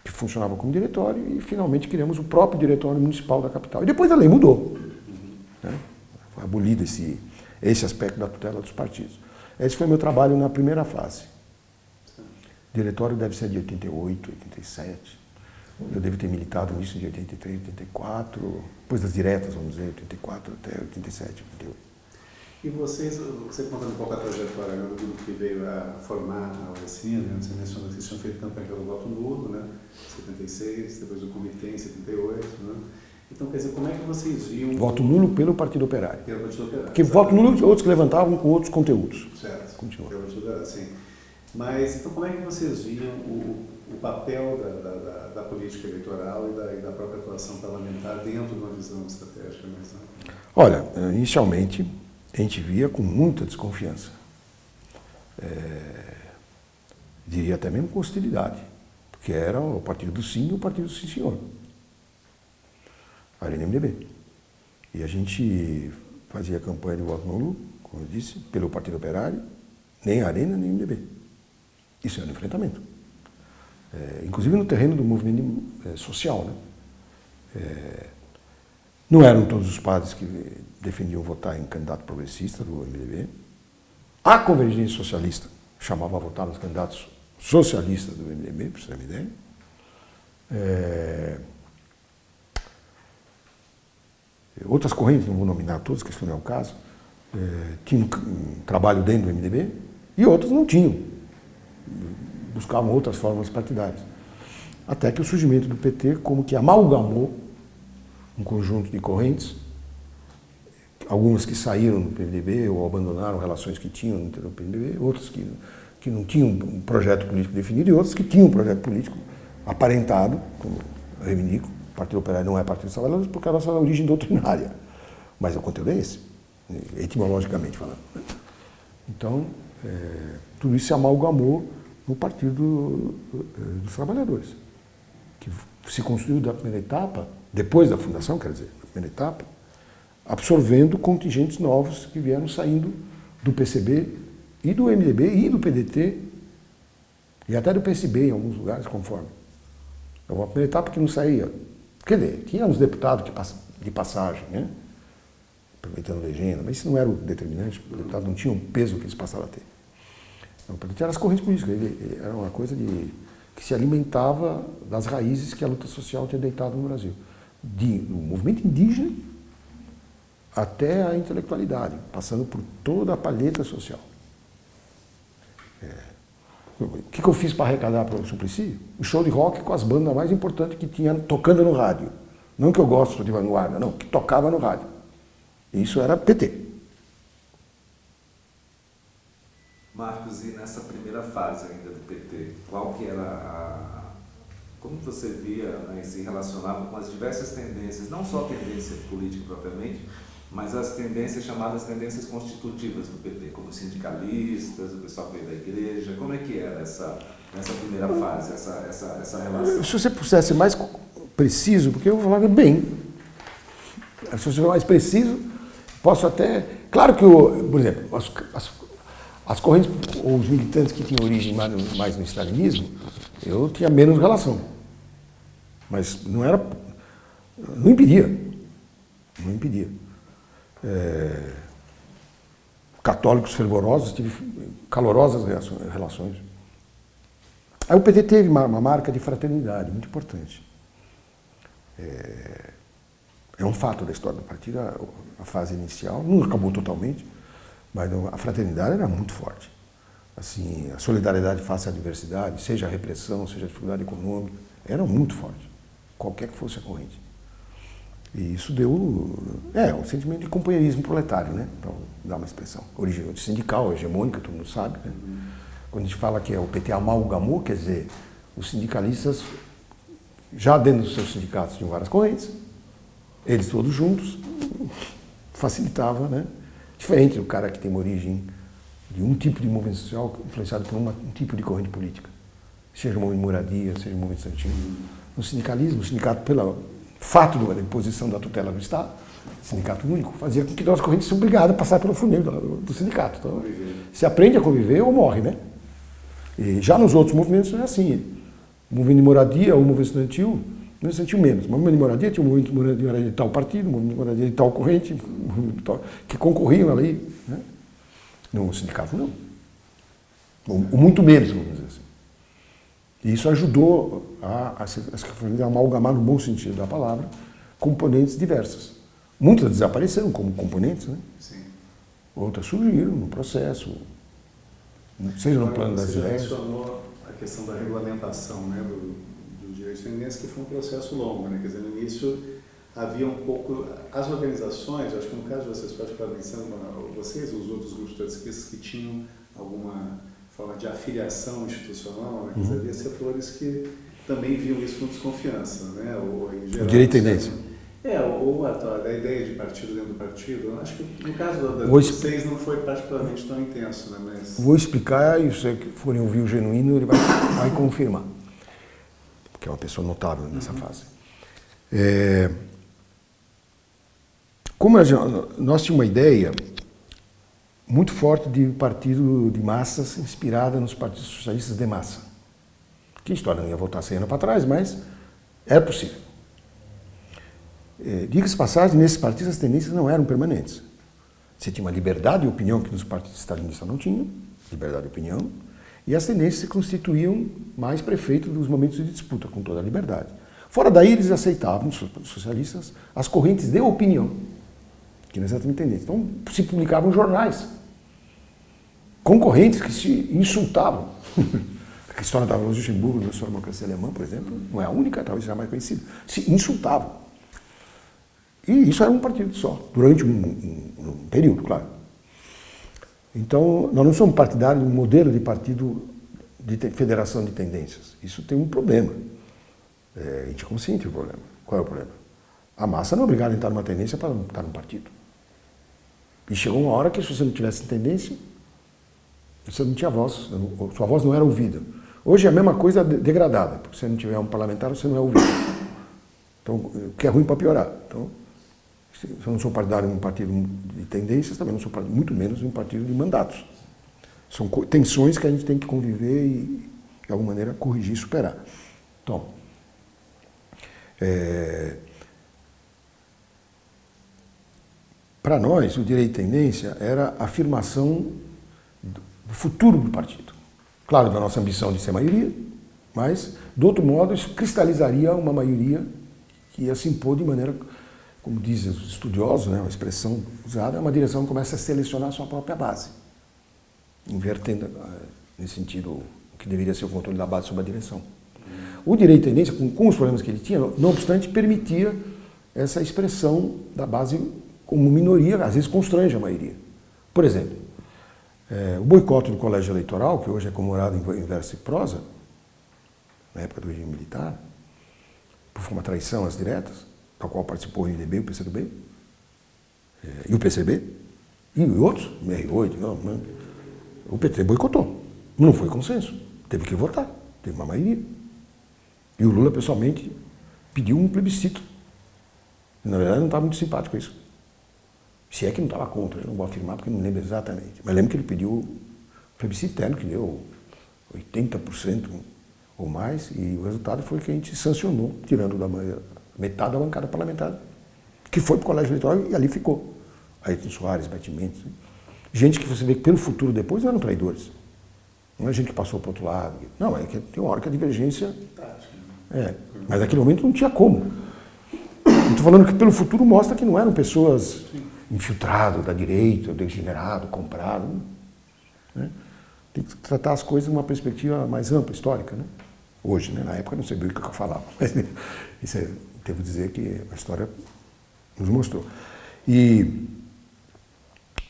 que funcionava como diretório, e finalmente criamos o próprio diretório municipal da capital. E depois a lei mudou. Né? Foi abolido esse, esse aspecto da tutela dos partidos. Esse foi meu trabalho na primeira fase. O diretório deve ser de 88, 87. Eu devo ter militado nisso de 83, 84, depois das diretas, vamos dizer, 84 até 87, 88. E vocês, você contando um pouco a trajetória né, do grupo que veio a formar a OSINA, né, você mencionou que vocês tinham feito campanha pelo voto nulo, né, 76, depois o comitê em 78, né? Então, quer dizer, como é que vocês viam... Voto nulo pelo Partido Operário. Pelo Partido Operário. Porque voto nulo, outros que levantavam com outros conteúdos. Certo. Continua. Pelo Partido Operário, sim. Mas, então, como é que vocês viam o, o papel da, da, da, política eleitoral e da, e da, própria atuação parlamentar dentro de uma visão estratégica? Olha, inicialmente, a gente via com muita desconfiança. É, diria até mesmo com hostilidade, porque era o partido do sim e o partido do sim senhor. Arena MDB. E a gente fazia campanha de voto nulo, como eu disse, pelo Partido Operário, nem Arena, nem MDB. Isso era um enfrentamento. É, inclusive no terreno do movimento é, social. Né? É, não eram todos os padres que defendiam votar em candidato progressista do MDB. A Convergência Socialista chamava a votar nos candidatos socialistas do MDB, para você ter uma ideia. É, outras correntes, não vou nominar todas, que isso não é o caso, é, tinham um trabalho dentro do MDB e outras não tinham. Buscavam outras formas partidárias. Até que o surgimento do PT como que amalgamou um conjunto de correntes, algumas que saíram do PMDB ou abandonaram relações que tinham no do PMDB, outras que, que não tinham um projeto político definido e outras que tinham um projeto político aparentado, como eu reivindico, Partido Operário não é Partido Trabalhadores porque a nossa origem doutrinária. Mas o conteúdo é esse, etimologicamente falando. Então, é, tudo isso se amalgamou no Partido é, dos Trabalhadores, que se construiu da primeira etapa, depois da fundação, quer dizer, da primeira etapa, absorvendo contingentes novos que vieram saindo do PCB e do MDB e do PDT e até do PSB em alguns lugares, conforme. Então, a primeira etapa que não saía Quer dizer, tinha uns deputados de passagem, né? aproveitando legenda, mas isso não era o determinante, o deputado não tinha o peso que eles passaram a ter. Então, eram as correntes políticas, ele, era uma coisa de, que se alimentava das raízes que a luta social tinha deitado no Brasil. De, do movimento indígena até a intelectualidade, passando por toda a palheta social. É. O que, que eu fiz para arrecadar para o Suplicy? O show de rock com as bandas mais importantes que tinha tocando no rádio. Não que eu gosto de vanguarda, não, que tocava no rádio. Isso era PT. Marcos, e nessa primeira fase ainda do PT, qual que era a... Como você via né, se relacionava com as diversas tendências, não só a tendência política propriamente, mas as tendências chamadas tendências constitutivas do PT, como sindicalistas, o pessoal que veio da igreja, como é que era essa, essa primeira fase, essa, essa, essa relação? Se você pudesse ser mais preciso, porque eu falava bem, se você for mais preciso, posso até... Claro que, eu, por exemplo, as, as, as correntes, ou os militantes que tinham origem mais, no stalinismo, eu tinha menos relação. Mas não era... não impedia. Não impedia é, católicos fervorosos, tive calorosas relações. Aí o PT teve uma, uma marca de fraternidade muito importante. É, é, um fato da história do partido, a, a, fase inicial, não acabou totalmente, mas a fraternidade era muito forte. Assim, a solidariedade face à adversidade, seja a repressão, seja a dificuldade econômica, era muito forte, qualquer que fosse a corrente. E isso deu é, um sentimento de companheirismo proletário, né? para dar uma expressão. Origem sindical, hegemônica, todo mundo sabe. Né? Quando a gente fala que é o PT amalgamou, quer dizer, os sindicalistas, já dentro dos seus sindicatos, tinham várias correntes, eles todos juntos, facilitava, né? Diferente do cara que tem uma origem de um tipo de movimento social influenciado por uma, um tipo de corrente política. Seja o movimento de moradia, seja o movimento estudantil. No sindicalismo, o sindicato, pela fato da imposição da tutela do Estado, sindicato único, fazia com que nós correntes fossem obrigados a passar pelo funil do, do sindicato. Então, se aprende a conviver ou morre, né? E já nos outros movimentos é assim. O movimento de moradia ou movimento estudantil, não sentiu menos. O movimento de moradia tinha o movimento de moradia de tal partido, o movimento de moradia de tal corrente, que concorriam ali. Né? No sindicato, não. Ou, muito menos, vamos dizer assim. E isso ajudou a, a, a, a amalgamar, no bom sentido da palavra, componentes diversas. Muitas desapareceram como componentes, né? Sim. Outras surgiram no processo, seja no plano das ideias. Você mencionou a questão da regulamentação né, do, fluminense, que foi um processo longo. Né? Quer dizer, no início havia um pouco... As organizações, acho que no caso de vocês, particularmente, vocês os outros grupos trotskistas que tinham alguma forma de afiliação institucional, né? Uhum. havia setores que também viam isso com desconfiança, né? Ou, geral, o direito à tendência. É, ou a, a, ideia de partido dentro do partido. Acho que no caso da, da vocês não foi particularmente tão intenso, né? Mas... Vou explicar e se forem ouvir o genuíno, ele vai, vai confirmar. Porque é uma pessoa notável nessa uhum. fase. É, como gente, nós tínhamos uma ideia muito forte de partido de massas inspirada nos partidos socialistas de massa. Que a história não ia voltar 100 anos para trás, mas era possível. É, Diga-se passagem, nesses partidos as tendências não eram permanentes. Você tinha uma liberdade de opinião que nos partidos stalinistas não tinham, liberdade de opinião, e as tendências se constituíam mais prefeitos dos momentos de disputa, com toda a liberdade. Fora daí, eles aceitavam, os socialistas, as correntes de opinião, que não é exatamente tendência. Então, se publicavam jornais, concorrentes que se insultavam. <laughs> a história da Luxemburgo, da sua democracia alemã, por exemplo, não é a única, talvez seja mais conhecida, se insultavam. E isso era um partido só, durante um, um, um período, claro. Então, nós não somos partidários de um modelo de partido de federação de tendências. Isso tem um problema. É, a gente consciente do problema. Qual é o problema? A massa não é obrigada a entrar numa tendência para estar num partido. E chegou uma hora que se você não tivesse tendência, você não tinha voz, sua voz não era ouvida. Hoje é a mesma coisa degradada, porque se você não tiver um parlamentar, você não é ouvido. Então, o que é ruim para piorar. Então, eu não sou partidário de um partido de tendências, também não sou partidário, muito menos de um partido de mandatos. São tensões que a gente tem que conviver e, de alguma maneira, corrigir e superar. Então, é, para nós, o direito de tendência era a afirmação do futuro do partido. Claro, da nossa ambição de ser maioria, mas, do outro modo, isso cristalizaria uma maioria que ia se impor de maneira, como dizem os estudiosos, né, uma expressão usada, uma direção que começa a selecionar a sua própria base, invertendo, eh, nesse sentido, o que deveria ser o controle da base sobre a direção. O direito de tendência, com, com os problemas que ele tinha, não obstante, permitia essa expressão da base como minoria, às vezes constrange a maioria. Por exemplo, é, o boicote do colégio eleitoral, que hoje é comemorado em verso e prosa, na época do regime militar, por uma traição às diretas, da qual participou o MDB, o PCdoB, é, e o PCB, e outros, o R8, não, não, o PT boicotou. Não foi consenso. Teve que votar, teve uma maioria. E o Lula, pessoalmente, pediu um plebiscito. Na verdade, não estava muito simpático com isso. Se é que não estava contra, eu não vou afirmar porque não lembro exatamente. Mas lembro que ele pediu plebiscito interno, que deu 80% ou mais, e o resultado foi que a gente sancionou, tirando da metade da bancada parlamentar, que foi para o colégio eleitoral e ali ficou. Ayrton Soares, Batimentos. Gente que você vê que pelo futuro depois eram traidores. Não é gente que passou para o outro lado. Não, é que tem uma hora que a divergência... É, mas naquele momento não tinha como. Estou falando que pelo futuro mostra que não eram pessoas infiltrado da direita, degenerado, comprado. Né? Tem que tratar as coisas numa perspectiva mais ampla, histórica. Né? Hoje, né? na época não sabia o que eu falava, <laughs> mas isso é, devo dizer que a história nos mostrou. E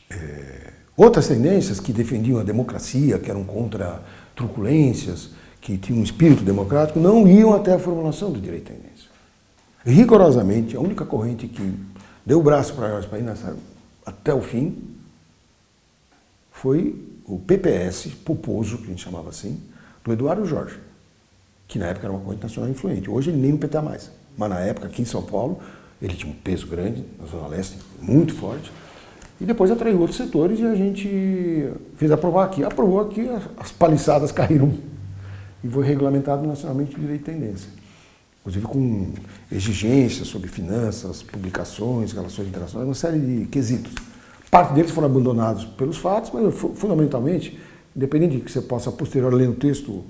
é, outras tendências que defendiam a democracia, que eram contra truculências, que tinham um espírito democrático, não iam até a formulação do direito à tendência. Rigorosamente, a única corrente que deu o braço para nós para ir nessa, até o fim, foi o PPS, Poposo, que a gente chamava assim, do Eduardo Jorge, que na época era uma corrente nacional influente. Hoje ele nem no PT mais, mas na época aqui em São Paulo Ele tinha um peso grande na Zona Leste, muito forte. E depois atraiu outros setores e a gente fez aprovar aqui. Aprovou aqui, as paliçadas <laughs> caíram. E foi regulamentado nacionalmente o direito de tendência. Inclusive com exigências sobre finanças, publicações, relações internacionais, uma série de quesitos. Parte deles foram abandonados pelos fatos, mas fundamentalmente, independente de que você possa posterior ler o texto,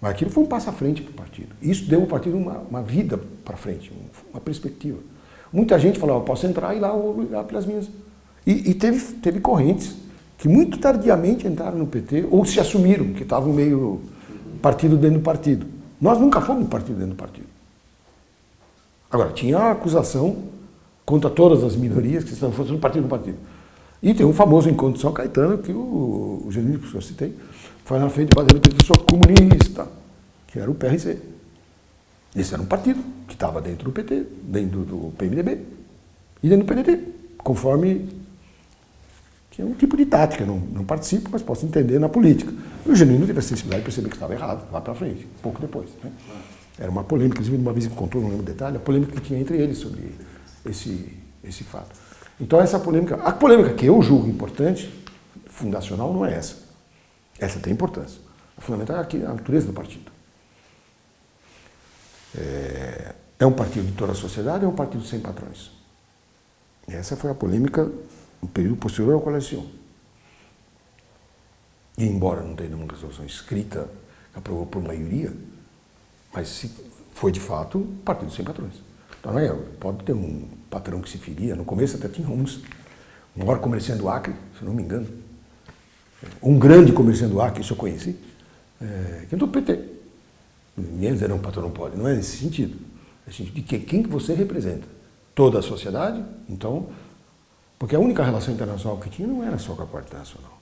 mas aquilo foi um passo à frente para o partido. Isso deu ao partido uma, uma vida para frente, uma perspectiva. Muita gente falou, posso entrar e lá vou ligar pelas minhas. E, e, teve, teve correntes que muito tardiamente entraram no PT, ou se assumiram, que estavam meio partido dentro do partido. Nós nunca fomos partido dentro do partido. Agora, tinha a acusação contra todas as minorias que estão fazendo partido do partido. E tem um famoso encontro de São Caetano, que o, o Genino, que eu citei, foi na frente do Parlamento e sou comunista, que era o PRC. Esse era um partido que estava dentro do PT, dentro do PMDB e dentro do PDT, conforme que é um tipo de tática, não, não participo, mas posso entender na política. E o Genuíno teve a sensibilidade de perceber que estava errado, lá para frente, pouco depois. Né? Era uma polêmica, inclusive uma vez que contou, não lembro o detalhe, a polêmica que tinha entre eles sobre esse, esse fato. Então essa polêmica, a polêmica que eu julgo importante, fundacional, não é essa. Essa tem importância. A fundamental é aqui, a natureza do partido. É, é um partido de toda a sociedade ou é um partido sem patrões? Essa foi a polêmica no período posterior à coleção. E embora não tenha uma resolução escrita que aprovou por maioria, mas foi de fato partido sem patrões. Então não é, pode ter um patrão que se feria, no começo até tinha uns, um maior comerciante do Acre, se não me engano, um grande comerciante do Acre, isso eu conheci, é, que entrou PT. Ninguém dizer não, patrão não pode, não é nesse sentido. É sentido de que, quem que você representa? Toda a sociedade? Então, porque a única relação internacional que tinha não era só com a parte internacional.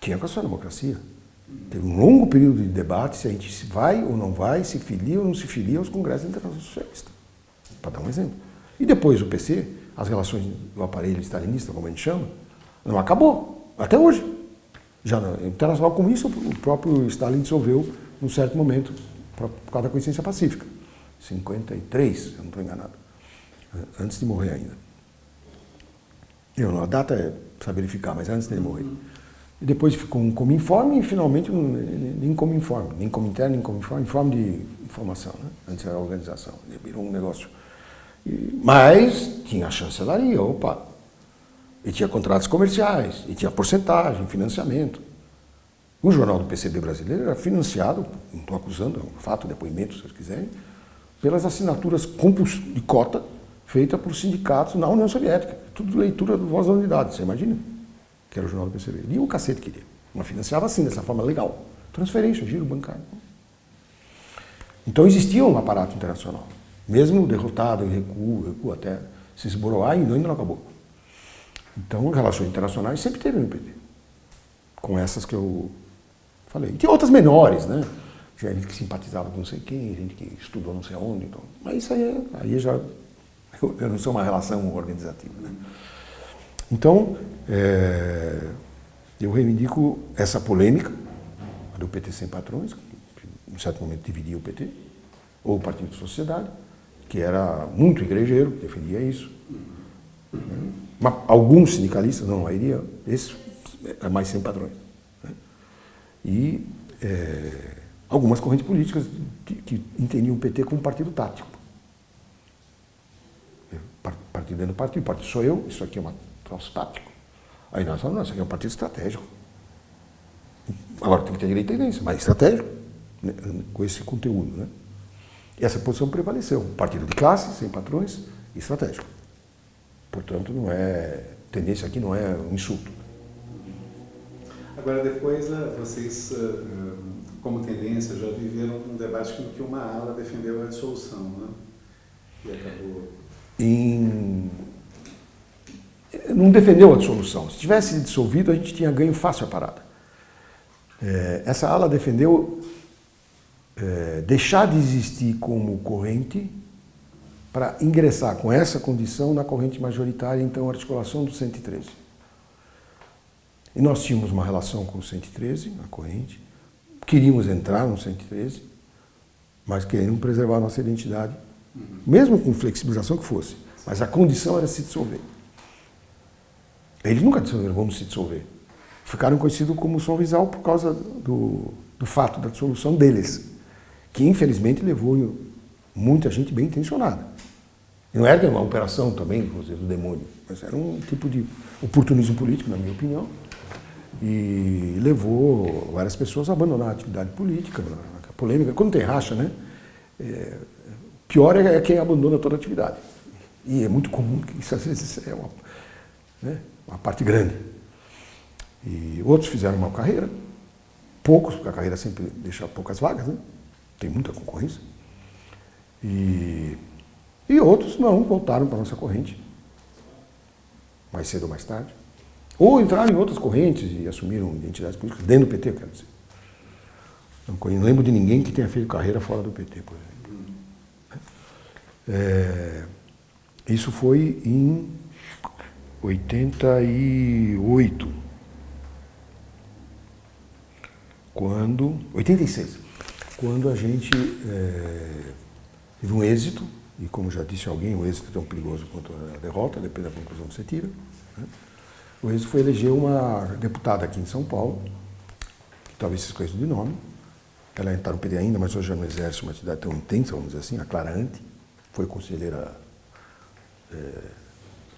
Tinha com a sua democracia. Teve um longo período de debate se a gente vai ou não vai, se filia ou não se filia aos congressos internacionais socialistas. Para dar um exemplo. E depois o PC, as relações do aparelho stalinista, como a gente chama, não acabou. Até hoje. Já internacional com isso, o próprio Stalin dissolveu num certo momento, por causa da consciência pacífica. 53, se eu não estou enganado. Antes de morrer ainda. Eu, a data é para verificar, mas antes dele morrer. E depois ficou um como informe e finalmente nem como informe, nem como interno, nem como informe, informe de informação, né? antes era organização. Ele virou um negócio. E, mas tinha a chancelaria, opa. E tinha contratos comerciais, e tinha porcentagem, financiamento. O jornal do PCB brasileiro era financiado, não estou acusando, é um fato, depoimento, se vocês quiserem, pelas assinaturas de cota feita por sindicatos na União Soviética. Tudo leitura do Voz da Unidade, você imagina? Que era o jornal do PCB. Lia o cacete queria. Mas financiava assim, dessa forma legal. Transferência, giro bancário. Então existia um aparato internacional. Mesmo derrotado, em recuo, recuo até se esboroar, ainda não acabou. Então, relações internacionais sempre teve no PT. Com essas que eu falei. Tinha outras menores, né? Tinha gente que simpatizava com não sei quem, gente que estudou não sei onde. Então. Mas isso aí, é, aí já <laughs> eu não sou uma relação organizativa. Né? Então, é, eu reivindico essa polêmica do PT sem patrões, que em certo momento dividia o PT, ou o Partido de Sociedade, que era muito igrejeiro, que defendia isso. Né? Mas alguns sindicalistas, não a maioria, esse é mais sem patrões. Né? E é, algumas correntes políticas que, que entendiam o PT como partido tático partido dentro do partido, partido sou eu, isso aqui é um troço tático. Aí nós falamos, não, isso aqui é um partido estratégico. Agora tem que ter direito à tendência, mas estratégico, né, com esse conteúdo. Né? Essa posição prevaleceu. Partido de classe, sem patrões, estratégico. Portanto, não é. Tendência aqui não é um insulto. Agora, depois, eh, vocês, eh, eh, como tendência, já viveram um debate em que uma ala defendeu a dissolução, né? E acabou em... não defendeu a dissolução. Se tivesse dissolvido, a gente tinha ganho fácil a parada. É, essa ala defendeu deixar de existir como corrente para ingressar com essa condição na corrente majoritária, então articulação do 113. E nós tínhamos uma relação com o 113, a corrente, queríamos entrar no 113, mas queríamos preservar a nossa identidade mesmo com flexibilização que fosse. Mas a condição era se dissolver. Eles nunca disseram vamos se dissolver. Ficaram conhecidos como Sorrisal por causa do, do fato da dissolução deles, que infelizmente levou muita gente bem intencionada. Não era uma operação também, dizer, do demônio, mas era um tipo de oportunismo político, na minha opinião, e levou várias pessoas a abandonar a atividade política, a polêmica. Quando tem racha, né? É, pior é quem abandona toda a atividade. E é muito comum que isso às vezes é uma, né, uma parte grande. E outros fizeram uma carreira, poucos, porque a carreira sempre deixa poucas vagas, né? tem muita concorrência. E, e outros não, voltaram para a nossa corrente, mais cedo ou mais tarde. Ou entraram em outras correntes e assumiram identidades políticas dentro do PT, quero dizer. Não lembro de ninguém que tenha feito carreira fora do PT, por exemplo. É, isso foi em 88. Quando. 86. Quando a gente é, teve um êxito, e como já disse alguém, o êxito é tão perigoso quanto a derrota, depende da conclusão que você tira. Né? O êxito foi eleger uma deputada aqui em São Paulo, que talvez vocês conheçam de nome. Ela está no PT ainda, mas hoje já não exerce uma atividade tão intensa, vamos dizer assim, a Clara Ante, foi conselheira é,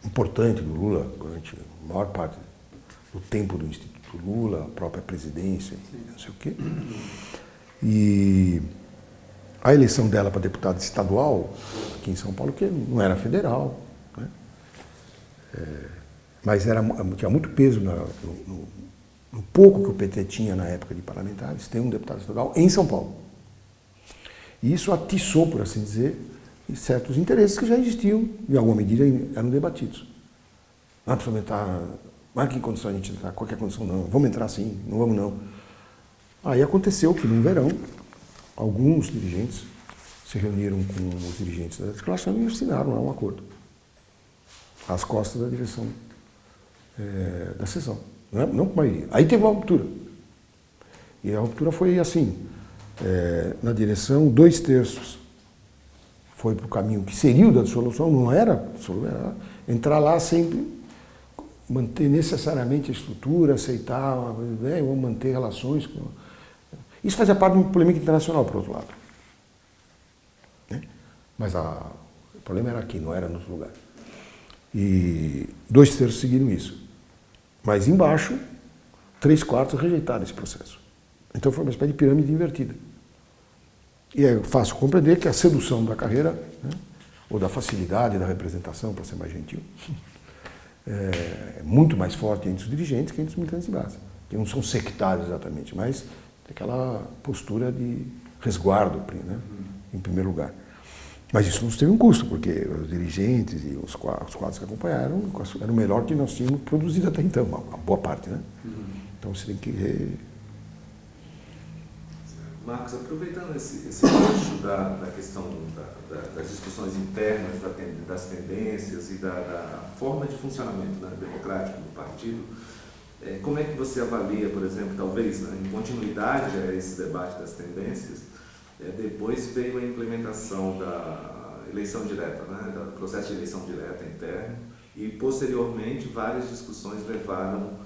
importante do Lula durante a maior parte do tempo do Instituto Lula, a própria presidência, não sei o quê. E a eleição dela para deputada estadual, aqui em São Paulo, que não era federal, né? é, mas era, tinha muito peso no, no, pouco que o PT tinha na época de parlamentares, ter um deputado estadual em São Paulo. E isso atiçou, por assim dizer, certos interesses que já existiam, em alguma medida eram debatidos. Ah, precisa entrar, mas que condição a gente entrar? Qualquer condição não, vamos entrar sim, não vamos não. Aí aconteceu que no verão, alguns dirigentes se reuniram com os dirigentes da articulação e assinaram lá um acordo, às costas da direção é, da sessão, não, é? não com maioria. Aí teve uma ruptura. E a ruptura foi assim, é, na direção, dois terços foi para o caminho que seria o da dissolução, não era, era entrar lá sempre, manter necessariamente a estrutura, aceitar, né, vamos manter relações. Com... Isso fazia parte de uma polêmica internacional, por outro lado. Né? Mas a, o problema era aqui, não era no outro lugar. E dois terços seguiram isso. Mas embaixo, três quartos rejeitaram esse processo. Então foi uma espécie de pirâmide invertida. E é fácil compreender que a sedução da carreira, né, ou da facilidade da representação, para ser mais gentil, <laughs> é muito mais forte entre os dirigentes que entre os militantes de base. Que não são sectários exatamente, mas aquela postura de resguardo, né, em primeiro lugar. Mas isso nos teve um custo, porque os dirigentes e os quadros que acompanharam eram o melhor que nós tínhamos produzido até então, uma boa parte. Né? Então você tem que Marcos, aproveitando esse, gancho da, da questão da, da, das discussões internas, das tendências e da, forma de funcionamento né, democrático do partido, como é que você avalia, por exemplo, talvez né, em continuidade a esse debate das tendências, é, depois veio a implementação da eleição direta, né, do processo de eleição direta interno, e posteriormente várias discussões levaram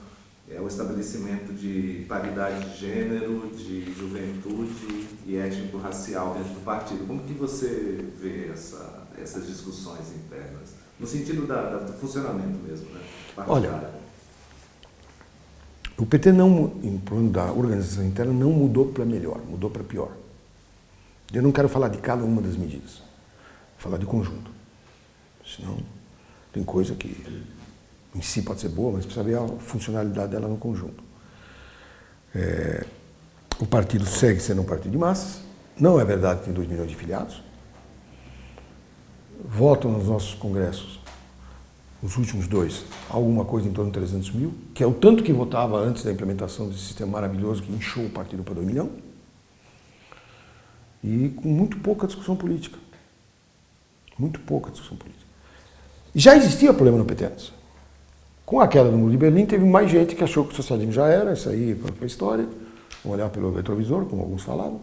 é o estabelecimento de paridade de gênero, de juventude e étnico-racial dentro do partido. Como que você vê essa, essas discussões internas? No sentido da, da, do funcionamento mesmo, né? Olha, o PT não, em plano da organização interna, não mudou para melhor, mudou para pior. Eu não quero falar de cada uma das medidas, vou falar de conjunto. Senão, tem coisa que em si pode ser boa, mas precisa ver a funcionalidade dela no conjunto. É, o partido segue sendo um partido de massas, não é verdade que tem 2 milhões de filiados. Votam nos nossos congressos, os últimos dois, alguma coisa em torno de 300 mil, que é o tanto que votava antes da implementação desse sistema maravilhoso que inchou o partido para 2 milhões. E com muito pouca discussão política. Muito pouca discussão política. Já existia problema no PT antes. Com a queda do muro de Berlim, teve mais gente que achou que o socialismo já era, isso aí para a história, vamos olhar pelo retrovisor, como alguns falavam,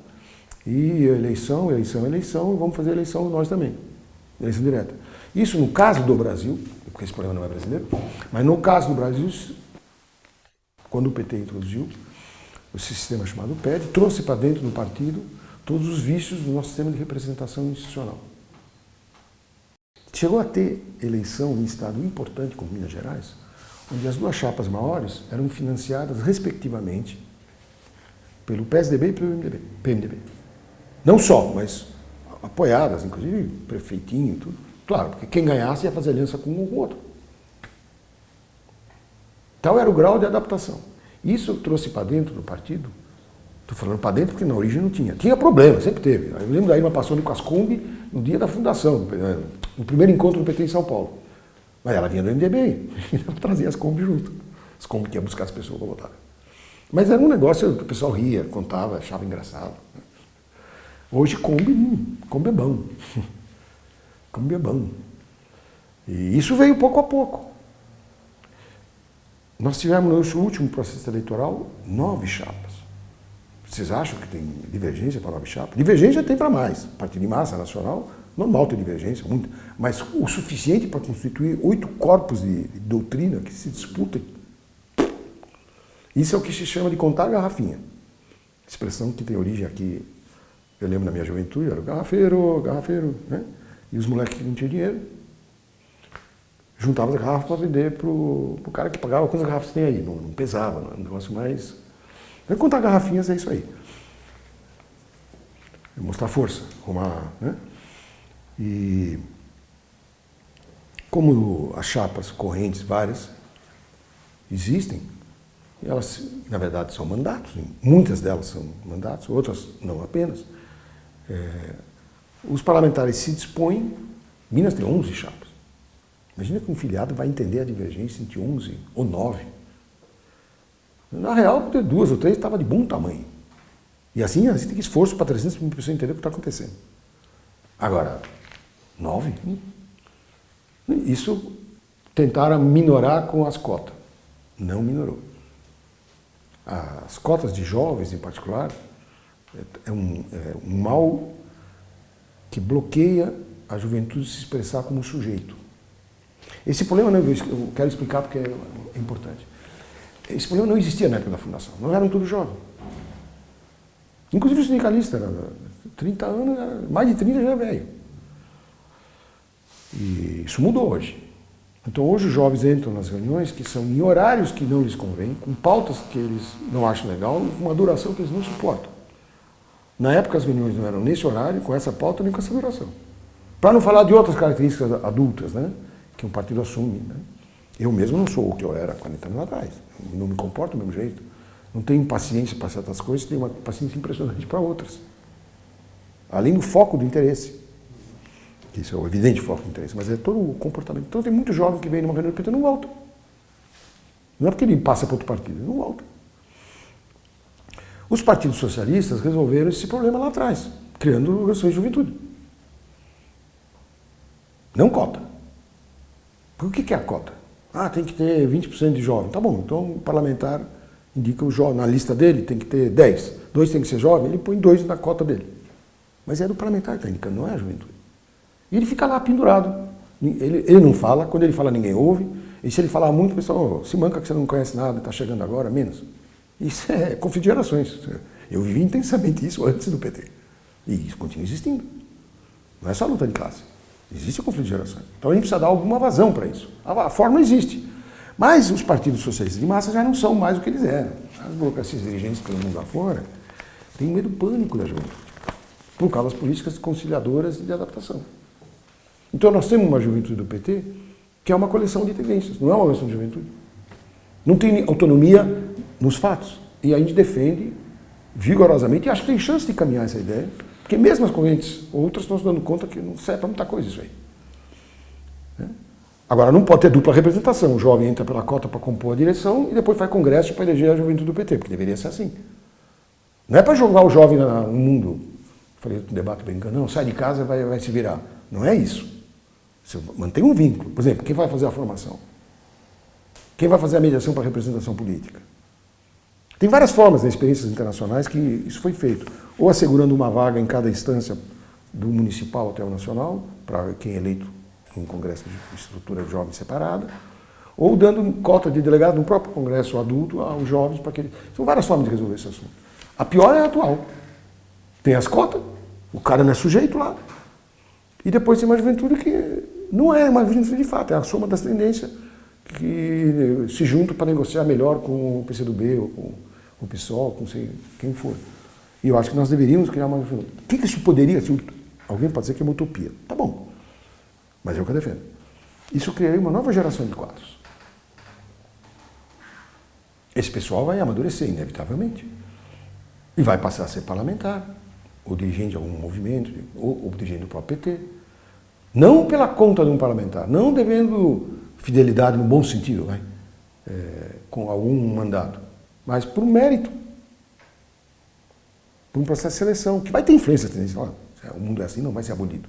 e eleição, eleição, eleição, vamos fazer eleição nós também, eleição direta. Isso no caso do Brasil, porque esse problema não é brasileiro, mas no caso do Brasil, quando o PT introduziu esse sistema chamado PED, trouxe para dentro do partido todos os vícios do nosso sistema de representação institucional. Chegou a ter eleição em estado importante como Minas Gerais, onde as duas chapas maiores eram financiadas respectivamente pelo PSDB e pelo MDB, PMDB. Não só, mas apoiadas, inclusive prefeitinho e tudo. Claro, porque quem ganhasse ia fazer aliança com um ou com o outro. Tal era o grau de adaptação. Isso trouxe para dentro do partido, estou falando para dentro porque na origem não tinha. Tinha problema, sempre teve. Eu lembro da Irma passando com as Kombi no dia da fundação, no primeiro encontro do PT em São Paulo. Mas ela vinha do MDB, ela <laughs> trazia as Kombi junto. As Kombi que ia buscar as pessoas para votar. Mas era um negócio que o pessoal ria, contava, achava engraçado. Hoje Kombi, hum, Kombi é bom. <laughs> Bom. E isso veio pouco a pouco. Nós tivemos no nosso último processo eleitoral nove chapas. Vocês acham que tem divergência para nove chapas? Divergência tem para mais. Partido de massa nacional, normal ter divergência, muito. Mas o suficiente para constituir oito corpos de, doutrina que se disputem. Isso é o que se chama de contar garrafinha. Expressão que tem origem aqui, eu lembro na minha juventude, era garrafeiro, garrafeiro, né? E os moleques que não tinham dinheiro, juntava as garrafas para vender para o cara que pagava quantas garrafas tem aí. Não, não pesava, não, é um negócio mais... Vai contar garrafinhas é isso aí. Mostrar força, arrumar, né? E como as chapas correntes várias existem, elas na verdade são mandatos, muitas delas são mandatos, outras não apenas. É, os parlamentares se dispõem, Minas tem 11 chapas. Imagina que um filiado vai entender a divergência entre 11 ou 9. Na real, ter duas ou três estava de bom tamanho. E assim, assim tem que esforço para 300 mil pessoas entender o que está acontecendo. Agora, nove? Isso tentaram minorar com as cotas. Não minorou. As cotas de jovens, em particular, é um, é um mal que bloqueia a juventude se expressar como sujeito. Esse problema, eu quero explicar porque é importante. Esse problema não existia na época da fundação, não eram todos jovens. Inclusive o sindicalista, era 30 anos, mais de 30 já é velho. E isso mudou hoje. Então hoje os jovens entram nas reuniões que são em horários que não lhes convêm, com pautas que eles não acham legal, com uma duração que eles não suportam. Na época as reuniões não eram nesse horário, com essa pauta, nem com essa duração. Para não falar de outras características adultas, né? que um partido assume. Né? Eu mesmo não sou o que eu era 40 anos atrás. Não me comporto do mesmo jeito. Não tenho paciência para certas coisas, tenho uma paciência impressionante para outras. Além do foco do interesse. Isso é o evidente foco do interesse, mas é todo o comportamento. Então tem muito jovem que vem numa reunião do PT e não volta. Não é porque ele passa para outro partido, ele não volta. Os partidos socialistas resolveram esse problema lá atrás, criando organizações de juventude. Não cota. O que é a cota? Ah, tem que ter 20% de jovem. Tá bom, então o parlamentar indica o jovem, na lista dele tem que ter 10. Dois tem que ser jovem, ele põe dois na cota dele. Mas é do parlamentar que está indicando, não é a juventude. E ele fica lá pendurado. Ele, ele não fala, quando ele fala ninguém ouve. E se ele falar muito, o pessoal, oh, se manca que você não conhece nada, está chegando agora, menos. Isso é conflito de gerações. Eu vivi intensamente isso antes do PT. E isso continua existindo. Não é só luta de classe. Existe o conflito de gerações. Então a gente precisa dar alguma vazão para isso. A, forma existe. Mas os partidos socialistas de massa já não são mais o que eles eram. As burocracias dirigentes pelo mundo afora têm medo pânico da juventude. Por causa das políticas conciliadoras de adaptação. Então nós temos uma juventude do PT que é uma coleção de tendências, não é uma coleção de juventude. Não tem autonomia nos fatos. E a gente defende vigorosamente e acho que tem chance de caminhar essa ideia porque mesmo as correntes outras estão se dando conta que não serve para muita coisa isso aí. Né? Agora, não pode ter dupla representação. O jovem entra pela cota para compor a direção e depois faz congresso para eleger a juventude do PT, porque deveria ser assim. Não é para jogar o jovem no mundo, falei no debate brincando, não, sai de casa vai, vai se virar. Não é isso. Você mantém um vínculo. Por exemplo, quem vai fazer a formação? Quem vai fazer a mediação para a representação política? Tem várias formas, em experiências internacionais, que isso foi feito. Ou assegurando uma vaga em cada instância do municipal até o nacional, para quem é eleito num congresso de estrutura de jovens separada, ou dando cota de delegado no próprio congresso adulto aos jovens para que eles... São várias formas de resolver esse assunto. A pior é a atual. Tem as cotas, o cara não é sujeito lá, e depois tem uma juventude que não é uma juventude de fato, é a soma das tendências que se juntam para negociar melhor com o PCdoB, ou com o PSOL, com sei, quem for. E eu acho que nós deveríamos criar uma... O que, que isso poderia... Se alguém pode dizer que é uma utopia. Tá bom. Mas é o que eu defendo. Isso criaria uma nova geração de quadros. Esse pessoal vai amadurecer, inevitavelmente. E vai passar a ser parlamentar, ou dirigente de algum movimento, ou, ou dirigente do próprio PT. Não pela conta de um parlamentar, não devendo fidelidade no bom sentido, é, com algum mandato, mas por mérito por um processo de seleção, que vai ter influência. O mundo é assim, não vai ser abolido.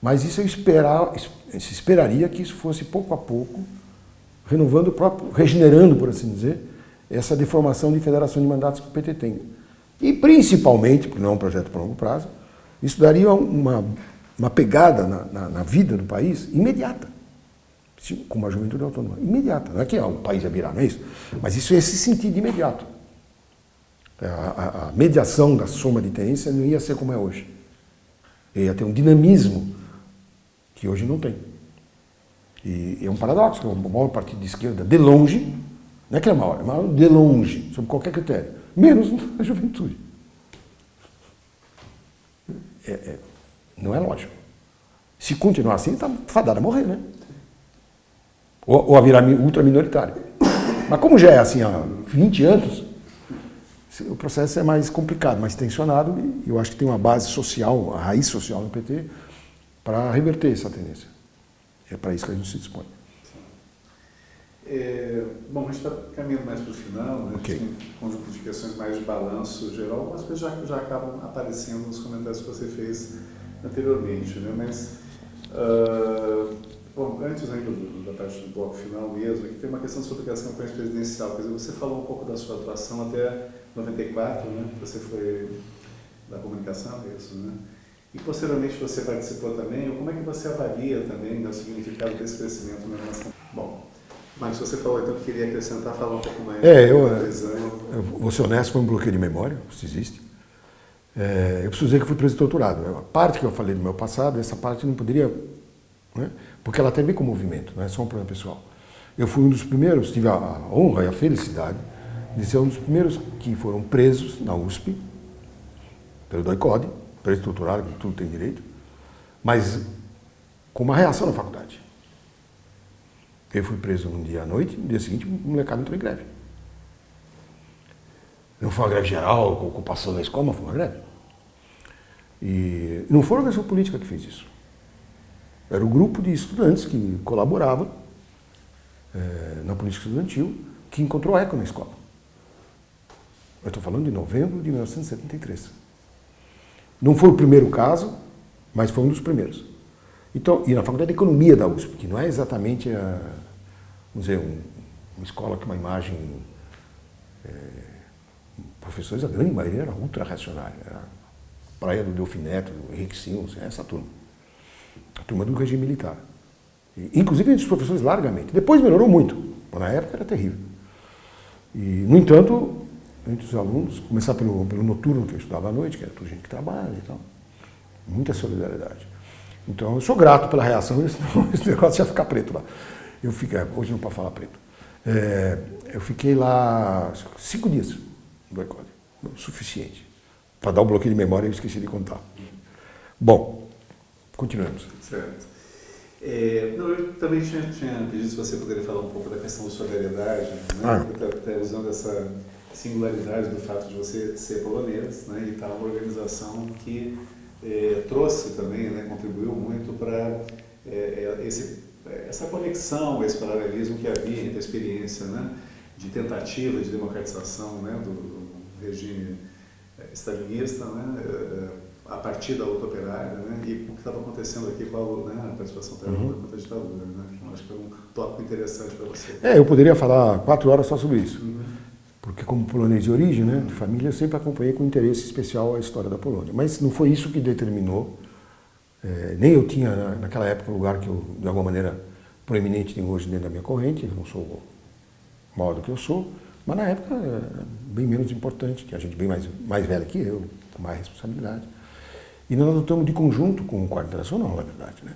Mas isso eu esperar, se esperaria que isso fosse pouco a pouco, renovando o próprio, regenerando, por assim dizer, essa deformação de federação de mandatos que o PT tem. E principalmente, porque não é um projeto para longo prazo, isso daria uma, uma pegada na, na, na vida do país imediata com uma juventude autônoma. Imediata. Não é que o país ia virar, não é isso? Mas isso ia se sentir de imediato. A, a, a, mediação da soma de tendência não ia ser como é hoje. Ia ter um dinamismo que hoje não tem. E é um paradoxo, o maior partido de esquerda, de longe, não é que é maior, é maior de longe, sob qualquer critério, menos <laughs> a juventude. É, é, não é lógico. Se continuar assim, está fadado a morrer, né? Ou, ou a virar ultra minoritário. Mas como já é assim há 20 anos, o processo é mais complicado, mais tensionado, e eu acho que tem uma base social, a raiz social no PT, para reverter essa tendência. É para isso que a gente se dispõe. É, bom, a gente está caminhando mais para o final, né? Okay. gente conjunto de questões mais de balanço geral, algumas coisas já, já acabam aparecendo nos comentários que você fez anteriormente, né? mas uh, bom, antes ainda da parte do bloco final mesmo, aqui tem uma questão sobre a campanha presidencial, quer dizer, você falou um pouco da sua atuação até 94, né? Você foi da comunicação, é isso, né? E posteriormente você participou também, como é que você avalia também o significado desse crescimento na relação? Bom, mas você falou então que queria acrescentar, falar um pouco mais. É, eu, eu vou ser honesto, foi um bloqueio de memória, se existe. É, eu preciso dizer que fui preso torturado. A parte que eu falei do meu passado, essa parte não poderia... Né? Porque ela tem a ver com o movimento, não é só um problema pessoal. Eu fui um dos primeiros, tive a honra e a felicidade de ser um dos primeiros que foram presos na USP, pelo DOI-CODE, preso torturado, que tudo tem direito, mas com uma reação na faculdade. Eu fui preso um dia à noite, no dia seguinte o molecado entrou em greve. Não foi uma greve geral, com ocupação da escola, mas foi uma greve. E não foi a organização política que fez isso. Era o um grupo de estudantes que colaboravam é, na política estudantil que encontrou eco na escola. Eu estou falando de novembro de 1973. Não foi o primeiro caso, mas foi um dos primeiros. Então, e na Faculdade de Economia da USP, que não é exatamente a, vamos dizer, um, uma escola com uma imagem... É, professores, a grande maioria era ultra-reacionária. Era praia do Delfineto, do Henrique Simons, essa turma. A turma do regime militar. E, inclusive entre os professores largamente. Depois melhorou muito, mas na época era terrível. E, no entanto, entre os alunos, começar pelo, pelo noturno que eu estudava à noite, que era tudo gente que trabalha e tal. Muita solidariedade. Então eu sou grato pela reação, <laughs> senão esse negócio ia ficar preto lá. Eu fiquei, hoje não pode falar preto. É, eu fiquei lá cinco dias no ECOD, suficiente. Para dar o um bloqueio de memória eu esqueci de contar. Bom, continuamos. Certo. É, não, eu também tinha, tinha, pedido se você poderia falar um pouco da questão da solidariedade, né? Ah. Até usando essa singularidade do fato de você ser polonês né, e estar uma organização que é, trouxe também, né, contribuiu muito para é, é essa conexão, esse paralelismo que havia entre a experiência né, de tentativa de democratização né, do, do regime é, stalinista né, é, a partir da luta operária né, e o que estava acontecendo aqui com a, né, a participação da uhum. contra a ditadura. Né, que acho que é um tópico interessante para você. É, eu poderia falar quatro horas só sobre isso. Uhum porque como polonês de origem, né, de família, eu sempre acompanhei com interesse especial a história da Polônia. Mas não foi isso que determinou É, nem eu tinha naquela época o lugar que eu, de alguma maneira, proeminente tenho hoje dentro da minha corrente, eu não sou maior do que eu sou, mas na época é bem menos importante, tinha gente bem mais, mais velha que eu, com mais responsabilidade. E nós adotamos de conjunto com o Quarto Internacional, na verdade, né?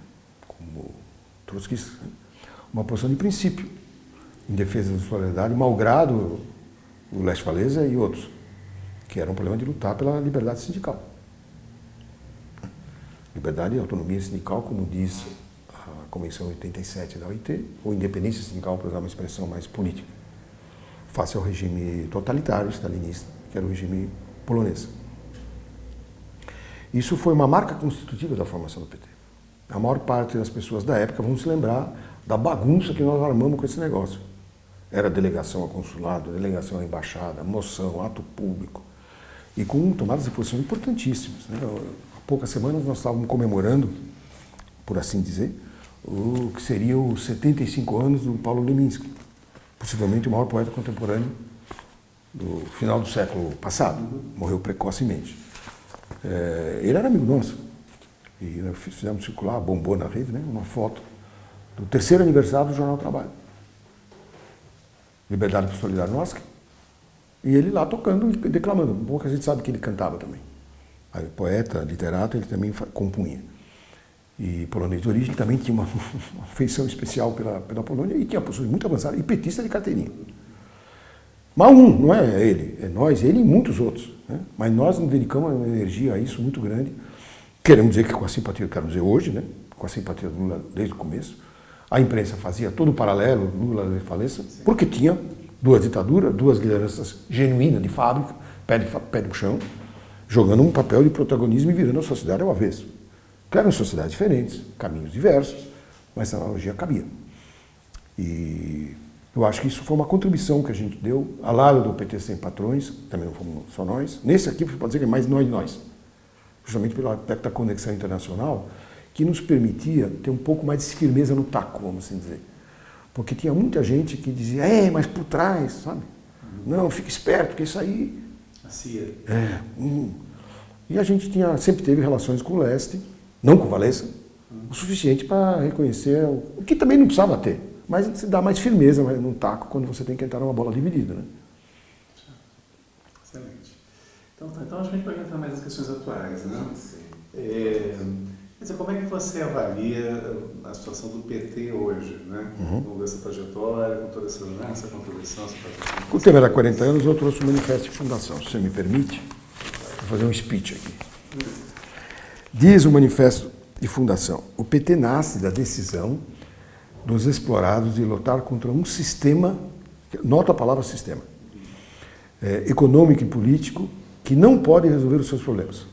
como trotskistas, né? uma posição de princípio em defesa da solidariedade, malgrado o Leste Valesa e outros, que era um problema de lutar pela liberdade sindical. Liberdade e autonomia sindical, como diz a Convenção 87 da OIT, ou independência sindical, para usar uma expressão mais política, face ao regime totalitário stalinista, que era o regime polonês. Isso foi uma marca constitutiva da formação do PT. A maior parte das pessoas da época vão se lembrar da bagunça que nós armamos com esse negócio. Era delegação a consulado, delegação a embaixada, moção, ato público. E com tomadas de posição importantíssimas. Né? Há poucas semanas nós estávamos comemorando, por assim dizer, o que seria os 75 anos do Paulo Leminski, possivelmente o maior poeta contemporâneo do final do século passado. Morreu precocemente. É, ele era amigo nosso. E nós fizemos circular, bombou na rede, né, uma foto do terceiro aniversário do Jornal do Trabalho. Liberdade por Solidarnosc. E ele lá tocando e declamando. Bom que a gente sabe que ele cantava também. Aí, poeta, literato, ele também compunha. E polonês de origem também tinha uma, <laughs> uma afeição especial pela, pela Polônia e tinha posições muito avançadas, e petista de carteirinha. Mas um, não é ele, é nós, ele e muitos outros. Né? Mas nós nos dedicamos uma energia a isso muito grande. Queremos dizer que com a simpatia, quero dizer hoje, né? com a simpatia do Lula desde o começo, a imprensa fazia todo o paralelo, Lula falência, porque tinha duas ditaduras, duas lideranças genuínas de fábrica, pé, de, pé no chão, jogando um papel de protagonismo e virando a sociedade ao avesso. Eram sociedades diferentes, caminhos diversos, mas essa analogia cabia. E eu acho que isso foi uma contribuição que a gente deu, ao lado do PT Sem Patrões, também não fomos só nós. Nesse aqui, pode dizer que é mais nós nós. Justamente pelo aspecto da conexão internacional, que nos permitia ter um pouco mais de firmeza no taco, vamos assim dizer. Porque tinha muita gente que dizia, é, mas por trás, sabe? Não, fica esperto, porque isso aí... A CIA. É. Hum. E a gente tinha, sempre teve relações com o leste, não com o Valença, o suficiente para reconhecer o que também não precisava ter mas se dá mais firmeza num taco quando você tem que entrar numa bola dividida. Né? Excelente. Então, tá, então acho que a gente pode entrar mais nas questões atuais. Né? Sim. É, dizer, como é que você avalia a situação do PT hoje, né? Uhum. com essa trajetória, com toda essa, né, essa contribuição? Essa o tema era 40 anos, eu trouxe o manifesto de fundação. Se você me permite, vou fazer um speech aqui. Diz o manifesto de fundação, o PT nasce da decisão dos explorados de lutar contra um sistema, nota a palavra sistema, é, econômico e político que não pode resolver os seus problemas,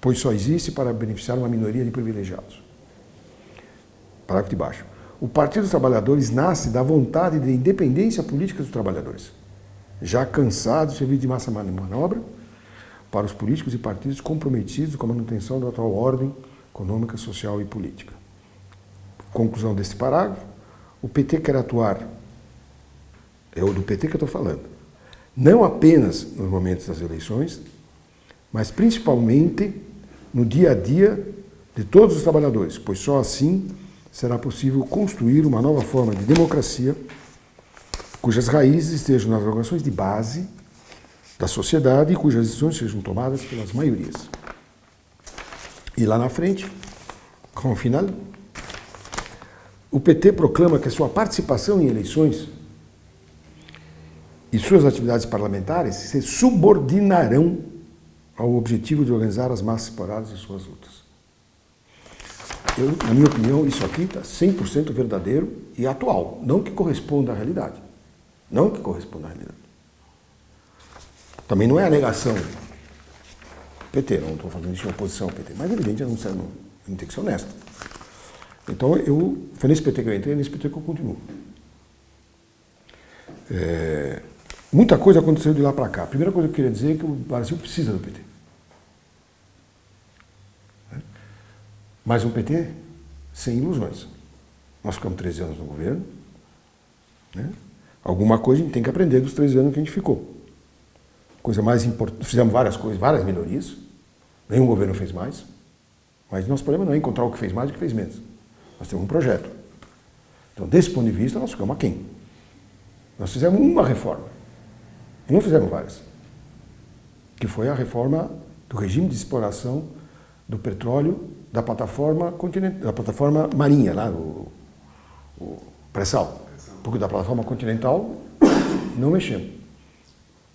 pois só existe para beneficiar uma minoria de privilegiados. Parágrafo de baixo. O Partido dos Trabalhadores nasce da vontade de independência política dos trabalhadores, já cansados de servir de massa manobra para os políticos e partidos comprometidos com a manutenção da atual ordem econômica, social e política. Conclusão deste parágrafo, o PT quer atuar, é o do PT que eu estou falando, não apenas nos momentos das eleições, mas principalmente no dia a dia de todos os trabalhadores, pois só assim será possível construir uma nova forma de democracia cujas raízes estejam nas organizações de base da sociedade e cujas decisões sejam tomadas pelas maiorias. E lá na frente, com o final, o PT proclama que a sua participação em eleições e suas atividades parlamentares se subordinarão ao objetivo de organizar as massas separadas em suas lutas. Eu, na minha opinião, isso aqui está 100% verdadeiro e atual, não que corresponda à realidade. Não que corresponda à realidade. Também não é a negação PT, não estou fazendo isso em oposição ao PT, mas evidente, não, não, não tem que ser honesto. Então, eu, foi nesse PT que eu entrei, nesse PT que eu continuo. É, muita coisa aconteceu de lá para cá. A primeira coisa que eu queria dizer é que o Brasil precisa do PT. Mas um PT sem ilusões. Nós ficamos 13 anos no governo. Né? Alguma coisa a gente tem que aprender dos 13 anos que a gente ficou. Coisa mais importante, fizemos várias coisas, várias melhorias. Nenhum governo fez mais. Mas nosso problema não é encontrar o que fez mais e o que fez menos. Nós temos um projeto. Então, desse ponto de vista, nós ficamos aquém. Nós fizemos uma reforma. E não fizemos várias. Que foi a reforma do regime de exploração do petróleo da plataforma, continental, da plataforma marinha, lá, o, o pré-sal. Porque da plataforma continental não mexemos.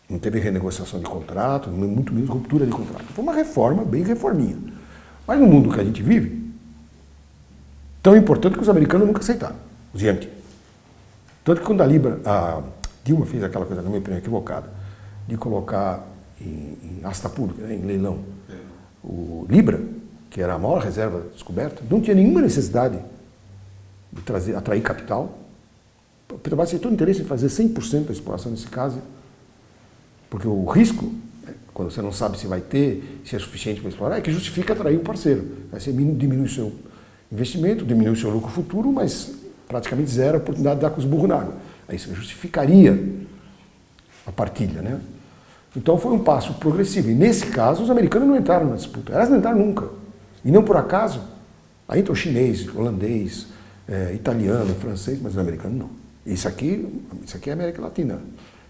Não teve renegociação de contrato, muito menos ruptura de contrato. Foi uma reforma bem reforminha. Mas no mundo que a gente vive, tão importante que os americanos nunca aceitaram, os Yankees. Tanto que quando a Libra, a Dilma fez aquela coisa, na minha opinião, equivocada, de colocar em, em asta pública, né, em leilão, o Libra, que era a maior reserva descoberta, não tinha nenhuma necessidade de trazer, atrair capital. O Petrobras tem todo interesse em fazer 100% da exploração nesse caso, porque o risco, né, quando você não sabe se vai ter, se é suficiente para explorar, é que justifica atrair o parceiro. Aí você diminui seu investimento, diminui o seu lucro futuro, mas praticamente zero a oportunidade de dar com os burros na água. Aí você justificaria a partilha, né? Então foi um passo progressivo. E nesse caso, os americanos não entraram na disputa. Elas não entraram nunca. E não por acaso, aí entrou chinês, holandês, é, italiano, francês, mas os americanos não. Isso aqui, isso aqui é América Latina.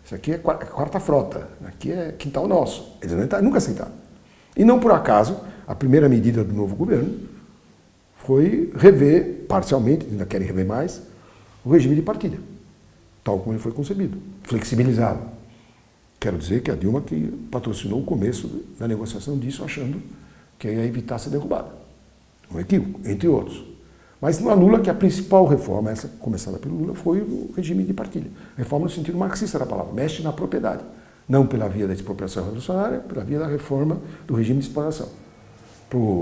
Isso aqui é quarta frota. Aqui é quintal nosso. Eles entraram, nunca aceitaram. E não por acaso, a primeira medida do novo governo foi rever, parcialmente, ainda querem rever mais, o regime de partilha, tal como ele foi concebido, flexibilizado. Quero dizer que a Dilma que patrocinou o começo da negociação disso, achando que ia evitar ser derrubada. Um equívoco, entre outros. Mas não anula que a principal reforma, essa começada pelo Lula, foi o regime de partilha. Reforma no sentido marxista da palavra, mexe na propriedade. Não pela via da expropriação revolucionária, pela via da reforma do regime de exploração.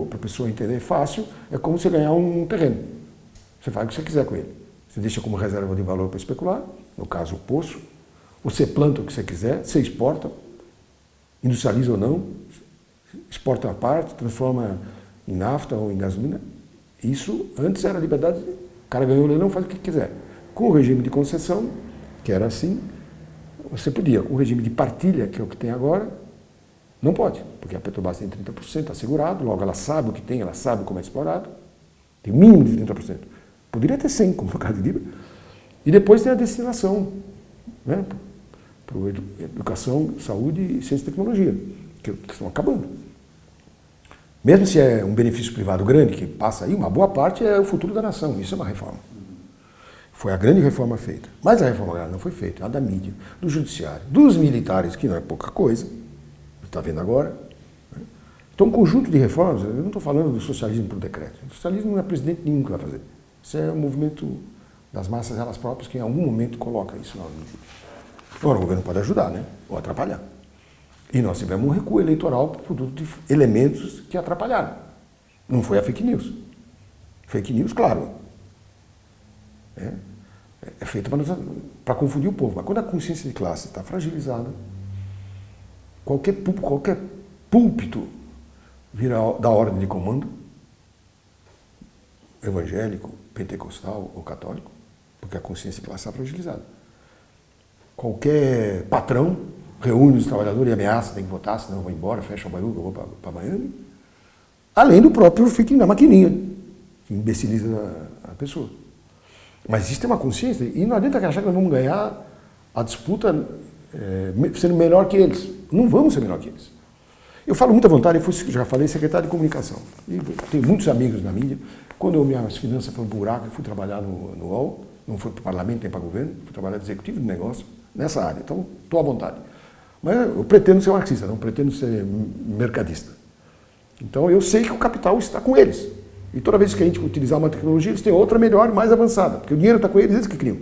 Para a pessoa entender fácil, é como você ganhar um terreno. Você faz o que você quiser com ele. Você deixa como reserva de valor para especular, no caso o poço, você planta o que você quiser, você exporta, industrializa ou não, exporta uma parte, transforma em nafta ou em gasolina. Isso antes era liberdade, o cara ganhou o leilão, faz o que quiser. Com o regime de concessão, que era assim, você podia. Com o regime de partilha, que é o que tem agora, não pode, porque a Petrobras tem 30% assegurado, logo ela sabe o que tem, ela sabe como é explorado, tem mínimo de 30%. Poderia ter 100, como no caso de Libra. E depois tem a destinação, né, para educação, saúde e ciência e tecnologia, que estão acabando. Mesmo se é um benefício privado grande, que passa aí, uma boa parte é o futuro da nação. Isso é uma reforma. Foi a grande reforma feita. Mas a reforma não foi feita. A da mídia, do judiciário, dos militares, que não é pouca coisa. Está vendo agora. Né? Então, um conjunto de reformas, eu não estou falando do socialismo por decreto. O socialismo não é presidente nenhum que vai fazer. Isso é um movimento das massas elas próprias que em algum momento coloca isso na ordem Agora, o governo pode ajudar, né? Ou atrapalhar. E nós tivemos um recuo eleitoral por produto de elementos que atrapalharam. Não foi a fake news. Fake news, claro. É, é para confundir o povo. Mas quando a consciência de classe está fragilizada, qualquer, qualquer púlpito vira da ordem de comando, evangélico, pentecostal ou católico, porque a consciência de classe está fragilizada. Qualquer patrão reúne os trabalhadores e ameaça, tem que votar, senão eu vou embora, fecha o bairro, eu vou para Miami. Além do próprio fique na maquininha, que imbeciliza a, a, pessoa. Mas existe uma consciência, e não adianta achar que nós vamos ganhar a disputa é, sendo melhor que eles. Não vamos ser melhor que eles. Eu falo muita vontade, eu fui, já falei, secretário de comunicação. E tenho muitos amigos na mídia. Quando eu, minhas finanças foram buraco, eu fui trabalhar no, no UOL, não fui para o parlamento nem para o governo, fui trabalhar de executivo de negócio nessa área. Então, estou à vontade. Mas eu pretendo ser marxista, não pretendo ser mercadista. Então eu sei que o capital está com eles. E toda vez que a gente utilizar uma tecnologia, eles têm outra melhor mais avançada, porque o dinheiro está com eles, eles que criam.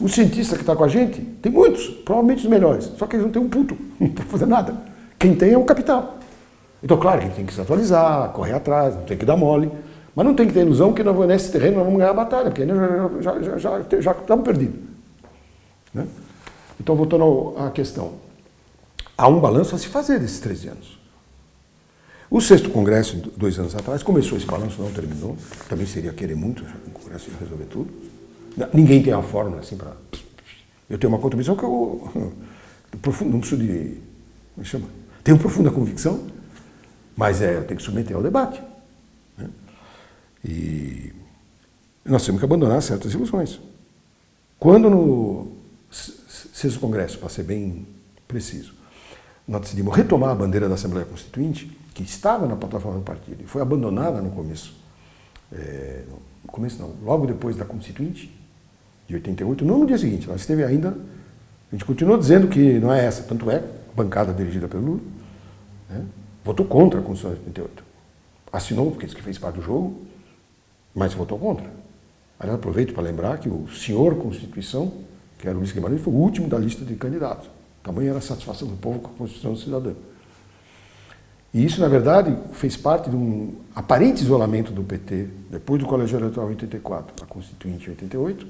O cientista que está com a gente, tem muitos, provavelmente os melhores, só que eles não têm um puto, <laughs> para fazer nada. Quem tem é o capital. Então, claro, gente tem que se atualizar, correr atrás, não tem que dar mole, mas não tem que ter ilusão que nesse terreno nós vamos ganhar a batalha, porque já, já, já, já estamos perdidos. Né? Então, voltando à questão há um balanço a se fazer desses 13 anos. O sexto congresso, dois anos atrás, começou esse balanço, não terminou. Também seria querer muito um congresso de resolver tudo. Ninguém tem uma fórmula assim para... Eu tenho uma contribuição que eu... Profundo, não preciso de... Como é chama? Tenho profunda convicção, mas é, eu tenho que submeter ao debate. E nós temos que abandonar certas ilusões. Quando no sexto congresso, para ser bem preciso, nós decidimos retomar a bandeira da Assembleia Constituinte, que estava na plataforma do partido e foi abandonada no começo, é, no começo não, logo depois da Constituinte, de 88, não no dia seguinte, nós esteve ainda, a gente continuou dizendo que não é essa, tanto é, a bancada dirigida pelo Lula, né, votou contra a Constituição de 88. Assinou, porque disse que fez parte do jogo, mas votou contra. Aliás, aproveito para lembrar que o senhor Constituição, que era o Luiz Guimarães, foi o último da lista de candidatos. Tamanha era a satisfação do povo com a Constituição do cidadão. E isso, na verdade, fez parte de um aparente isolamento do PT, depois do Colégio Eleitoral em 84, a Constituinte em 88,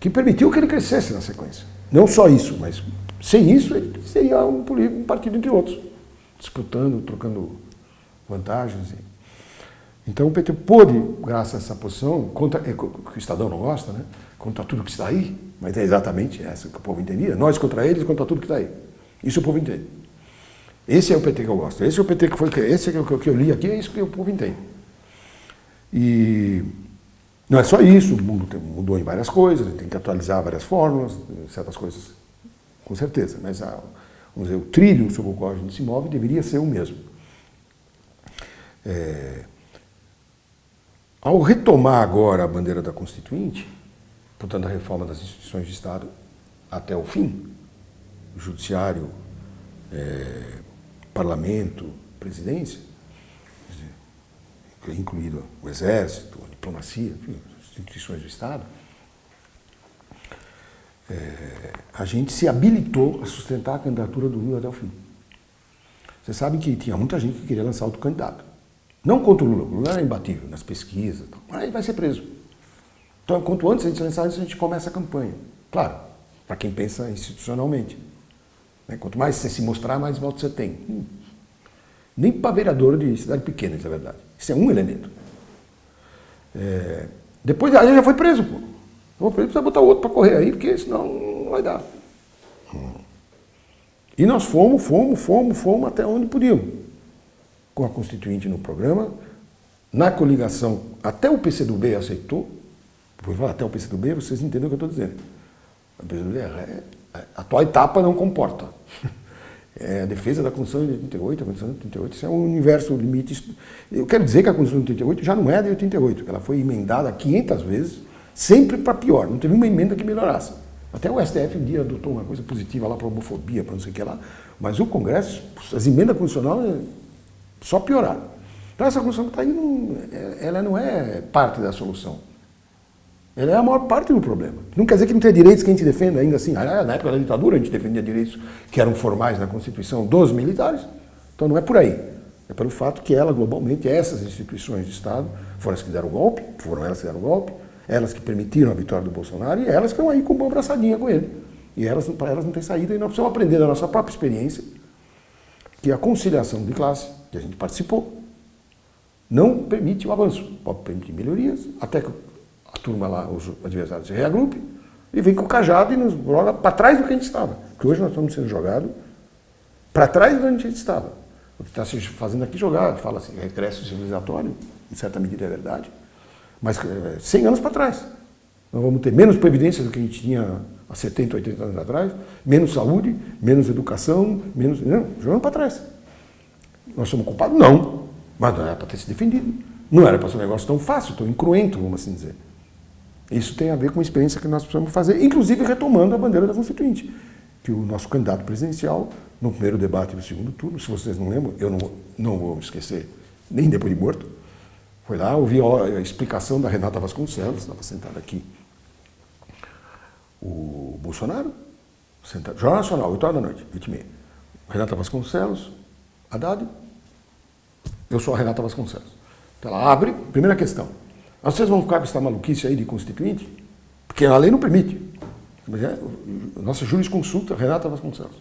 que permitiu que ele crescesse na sequência. Não só isso, mas sem isso ele seria um, um partido entre outros, disputando, trocando vantagens. Então o PT pôde, graças a essa posição, contra, é, que o Estadão não gosta, né? contra tudo que está aí, mas é exatamente essa que o povo entendia, nós contra eles, contra tudo que está aí. Isso o povo entende. Esse é o PT que eu gosto, esse é o PT que foi, esse é o que eu li aqui, é isso que o povo entende. E não é só isso, o mundo mudou em várias coisas, tem que atualizar várias fórmulas, certas coisas, com certeza, mas a, vamos dizer, o trilho sobre o qual a gente se move deveria ser o mesmo. É, ao retomar agora a bandeira da Constituinte, portanto a reforma das instituições de Estado até o fim, o Judiciário, é, Parlamento, Presidência, incluído o Exército, a diplomacia, instituições do Estado, é, a gente se habilitou a sustentar a candidatura do Lula até o fim. Você sabe que tinha muita gente que queria lançar outro candidato. Não contra o Lula, o Lula era imbatível nas pesquisas, mas ele vai ser preso. Então, quanto antes a gente lançar isso, a gente começa a campanha. Claro, para quem pensa institucionalmente. Né? Quanto mais você se mostrar, mais votos você tem. Hum. Nem para vereador de cidade pequena, isso é verdade. Isso é um elemento. É... Depois, aí já foi preso, pô. Vou preso, precisa botar outro para correr aí, porque senão não vai dar. E nós fomos, fomos, fomos, fomos até onde podíamos. Com a Constituinte no programa, na coligação, até o PCdoB aceitou, vou falar até o PCdoB, vocês entendem o que eu estou dizendo. O PCdoB é, a atual etapa não comporta. <laughs> É a defesa da Constituição de 88, a Constituição de 88, isso é um universo limite. Eu quero dizer que a Constituição de 88 já não é de 88, ela foi emendada 500 vezes, sempre para pior, não teve uma emenda que melhorasse. Até o STF um dia adotou uma coisa positiva lá para homofobia, para não sei o que lá, mas o Congresso, as emendas constitucionais só pioraram. Então essa Constituição que está aí, não, é, ela não é parte da solução. Ela é a maior parte do problema. Não quer dizer que não tenha direitos que a gente defenda ainda assim. Ah, na época da ditadura a gente defendia direitos que eram formais na Constituição dos militares. Então não é por aí. É pelo fato que ela, globalmente, essas instituições de Estado foram as que deram o golpe, foram elas que deram o golpe, elas que permitiram a vitória do Bolsonaro e elas que estão aí com uma abraçadinha com ele. E elas, para elas não tem saída e nós precisamos aprender da nossa própria experiência que a conciliação de classe, que a gente participou, não permite o avanço. Pode permitir melhorias, até que turma lá, os adversários se e vem com o cajado e nos joga para trás do que a gente estava. Porque hoje nós estamos sendo jogados para trás do que a gente estava. O que está se fazendo aqui jogar, fala assim, regresso civilizatório, em certa medida é verdade, mas 100 é, anos para trás. Nós vamos ter menos previdência do que a gente tinha há 70, 80 anos atrás, menos saúde, menos educação, menos. Não, jogando para trás. Nós somos culpados? Não. Mas não era para ter se defendido. Não era para ser um negócio tão fácil, tão incruento, vamos assim dizer. Isso tem a ver com a experiência que nós precisamos fazer, inclusive retomando a bandeira da Constituinte, que o nosso candidato presidencial, no primeiro debate do segundo turno, se vocês não lembram, eu não, não vou esquecer, nem depois de morto, foi lá, ouvi a explicação da Renata Vasconcelos, estava sentada aqui, o Bolsonaro, sentado, Jornal Nacional, 8 horas da noite, 20 e meia. Renata Vasconcelos, Haddad, eu sou a Renata Vasconcelos. Então ela abre, primeira questão, vocês vão ficar com essa maluquice aí de constituinte? Porque a lei não permite. É, nossa jurisconsulta, Renata Vasconcelos.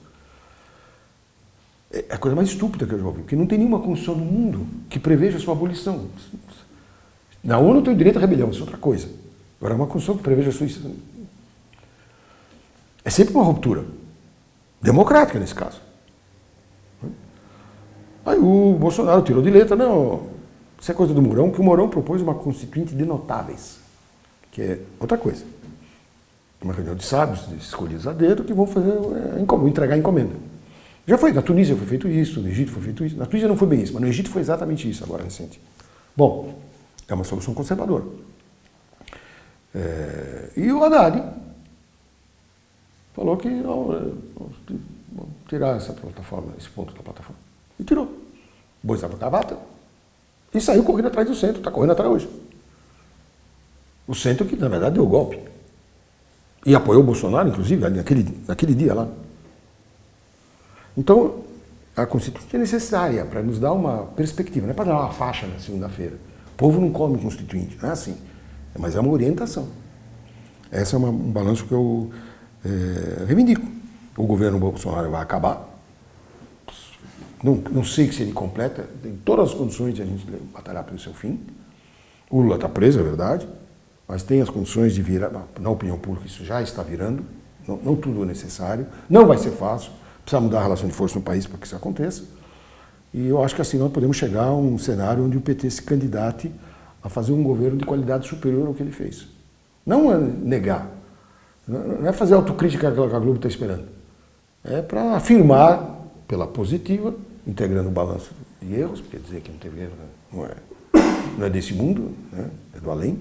É a coisa mais estúpida que eu já ouvi, porque não tem nenhuma constituição no mundo que preveja sua abolição. Na ONU tem o direito à rebelião, isso é outra coisa. Agora, uma constituição que preveja a sua... É sempre uma ruptura. Democrática, nesse caso. Aí o Bolsonaro tirou de letra, não, Isso é coisa do Mourão, que o Mourão propôs uma constituinte de notáveis, que é outra coisa. Uma reunião de sábios, escolhidos a dedo, que vão fazer, é, entregar a encomenda. Já foi, na Tunísia foi feito isso, no Egito foi feito isso. Na Tunísia não foi bem isso, mas no Egito foi exatamente isso, agora recente. Bom, é uma solução conservadora. É, e o Haddad falou que não, vamos tirar essa plataforma, esse ponto da plataforma. E tirou. Da gravata. E saiu correndo atrás do centro, está correndo atrás hoje. O centro que, na verdade, deu o golpe. E apoiou o Bolsonaro, inclusive, naquele, naquele dia lá. Então, a Constituinte é necessária para nos dar uma perspectiva, não é para dar uma faixa na segunda-feira. O povo não come Constituinte, não é assim. Mas é uma orientação. Esse é uma, um balanço que eu é, reivindico. O governo Bolsonaro vai acabar. Não, não sei se ele completa, tem todas as condições de a gente batalhar pelo seu fim. O Lula está preso, é verdade, mas tem as condições de virar, na opinião pública, isso já está virando, não, não tudo é necessário, não vai ser fácil, precisa mudar a relação de força no país para que isso aconteça. E eu acho que assim nós podemos chegar a um cenário onde o PT se candidate a fazer um governo de qualidade superior ao que ele fez. Não é negar, não é fazer autocrítica que a Globo está esperando. É para afirmar pela positiva, integrando o balanço de erros, porque dizer que não teve erro não é, não é desse mundo, né? é do além.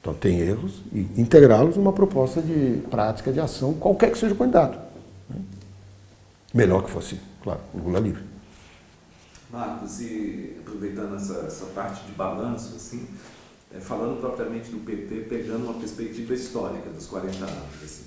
Então tem erros e integrá-los numa proposta de prática de ação, qualquer que seja o candidato. Né? Melhor que fosse, claro, o Lula livre. Marcos, e aproveitando essa, essa parte de balanço, assim, é, falando propriamente do PT, pegando uma perspectiva histórica dos 40 anos, assim,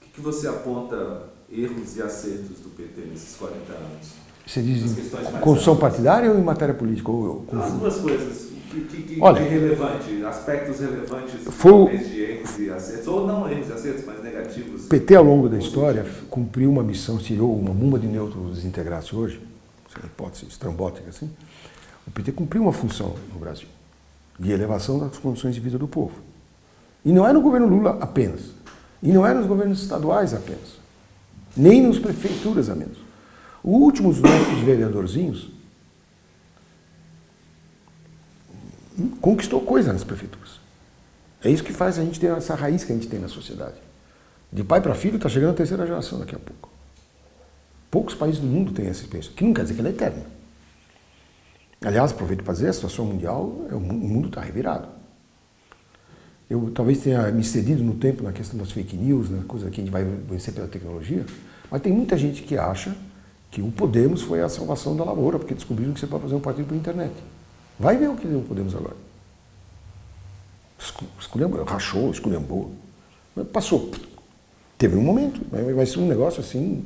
o que, que você aponta erros e acertos do PT nesses 40 anos? Você diz em construção partidária ou em matéria política? Ou, ou, As duas coisas. O que, que, Olha, de relevante, aspectos relevantes foi, de erros e acertos, ou não erros e acertos, mas negativos. O PT, ao longo da história, cumpriu uma missão, tirou uma bomba de nêutrons desintegrasse hoje, uma hipótese estrambótica assim, o PT cumpriu uma função no Brasil, de elevação das condições de vida do povo. E não é no governo Lula apenas, e não é nos governos estaduais apenas, nem nas prefeituras a menos. Os últimos nossos vereadorzinhos conquistou coisa nas prefeituras. É isso que faz a gente ter essa raiz que a gente tem na sociedade. De pai para filho está chegando a terceira geração daqui a pouco. Poucos países do mundo têm essa experiência, que não quer dizer que ela é eterna. Aliás, aproveito para dizer, a situação mundial, é o mundo está revirado. Eu talvez tenha me cedido no tempo na questão das fake news, na coisa que a gente vai vencer pela tecnologia, mas tem muita gente que acha que o Podemos foi a salvação da lavoura, porque descobriram que você pode fazer um partido pela internet. Vai ver o que deu o Podemos agora. Esculhambou, rachou, esculhambou. Passou. Teve um momento, vai ser um negócio assim.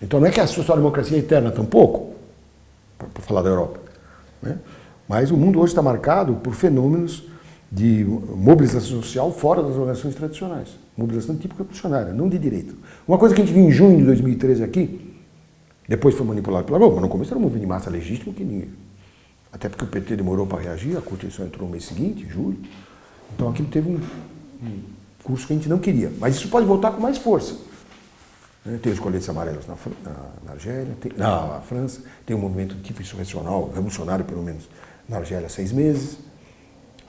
Então não é que a social-democracia é eterna tampouco, para falar da Europa. Né? Mas o mundo hoje está marcado por fenômenos de mobilização social fora das organizações tradicionais. Mobilização tipo revolucionária, não de direito. Uma coisa que a gente viu em junho de 2013 aqui, depois foi manipulado pela Globo, mas no começo era um movimento de massa legítimo que ninguém. Até porque o PT demorou para reagir, a Constituição entrou no mês seguinte, julho. Então aquilo teve um, um curso que a gente não queria. Mas isso pode voltar com mais força. Né, tem os coletes amarelos na, na, na Argélia, tem, na França, tem um movimento de tipo insurrecional, revolucionário pelo menos, na Argélia há seis meses.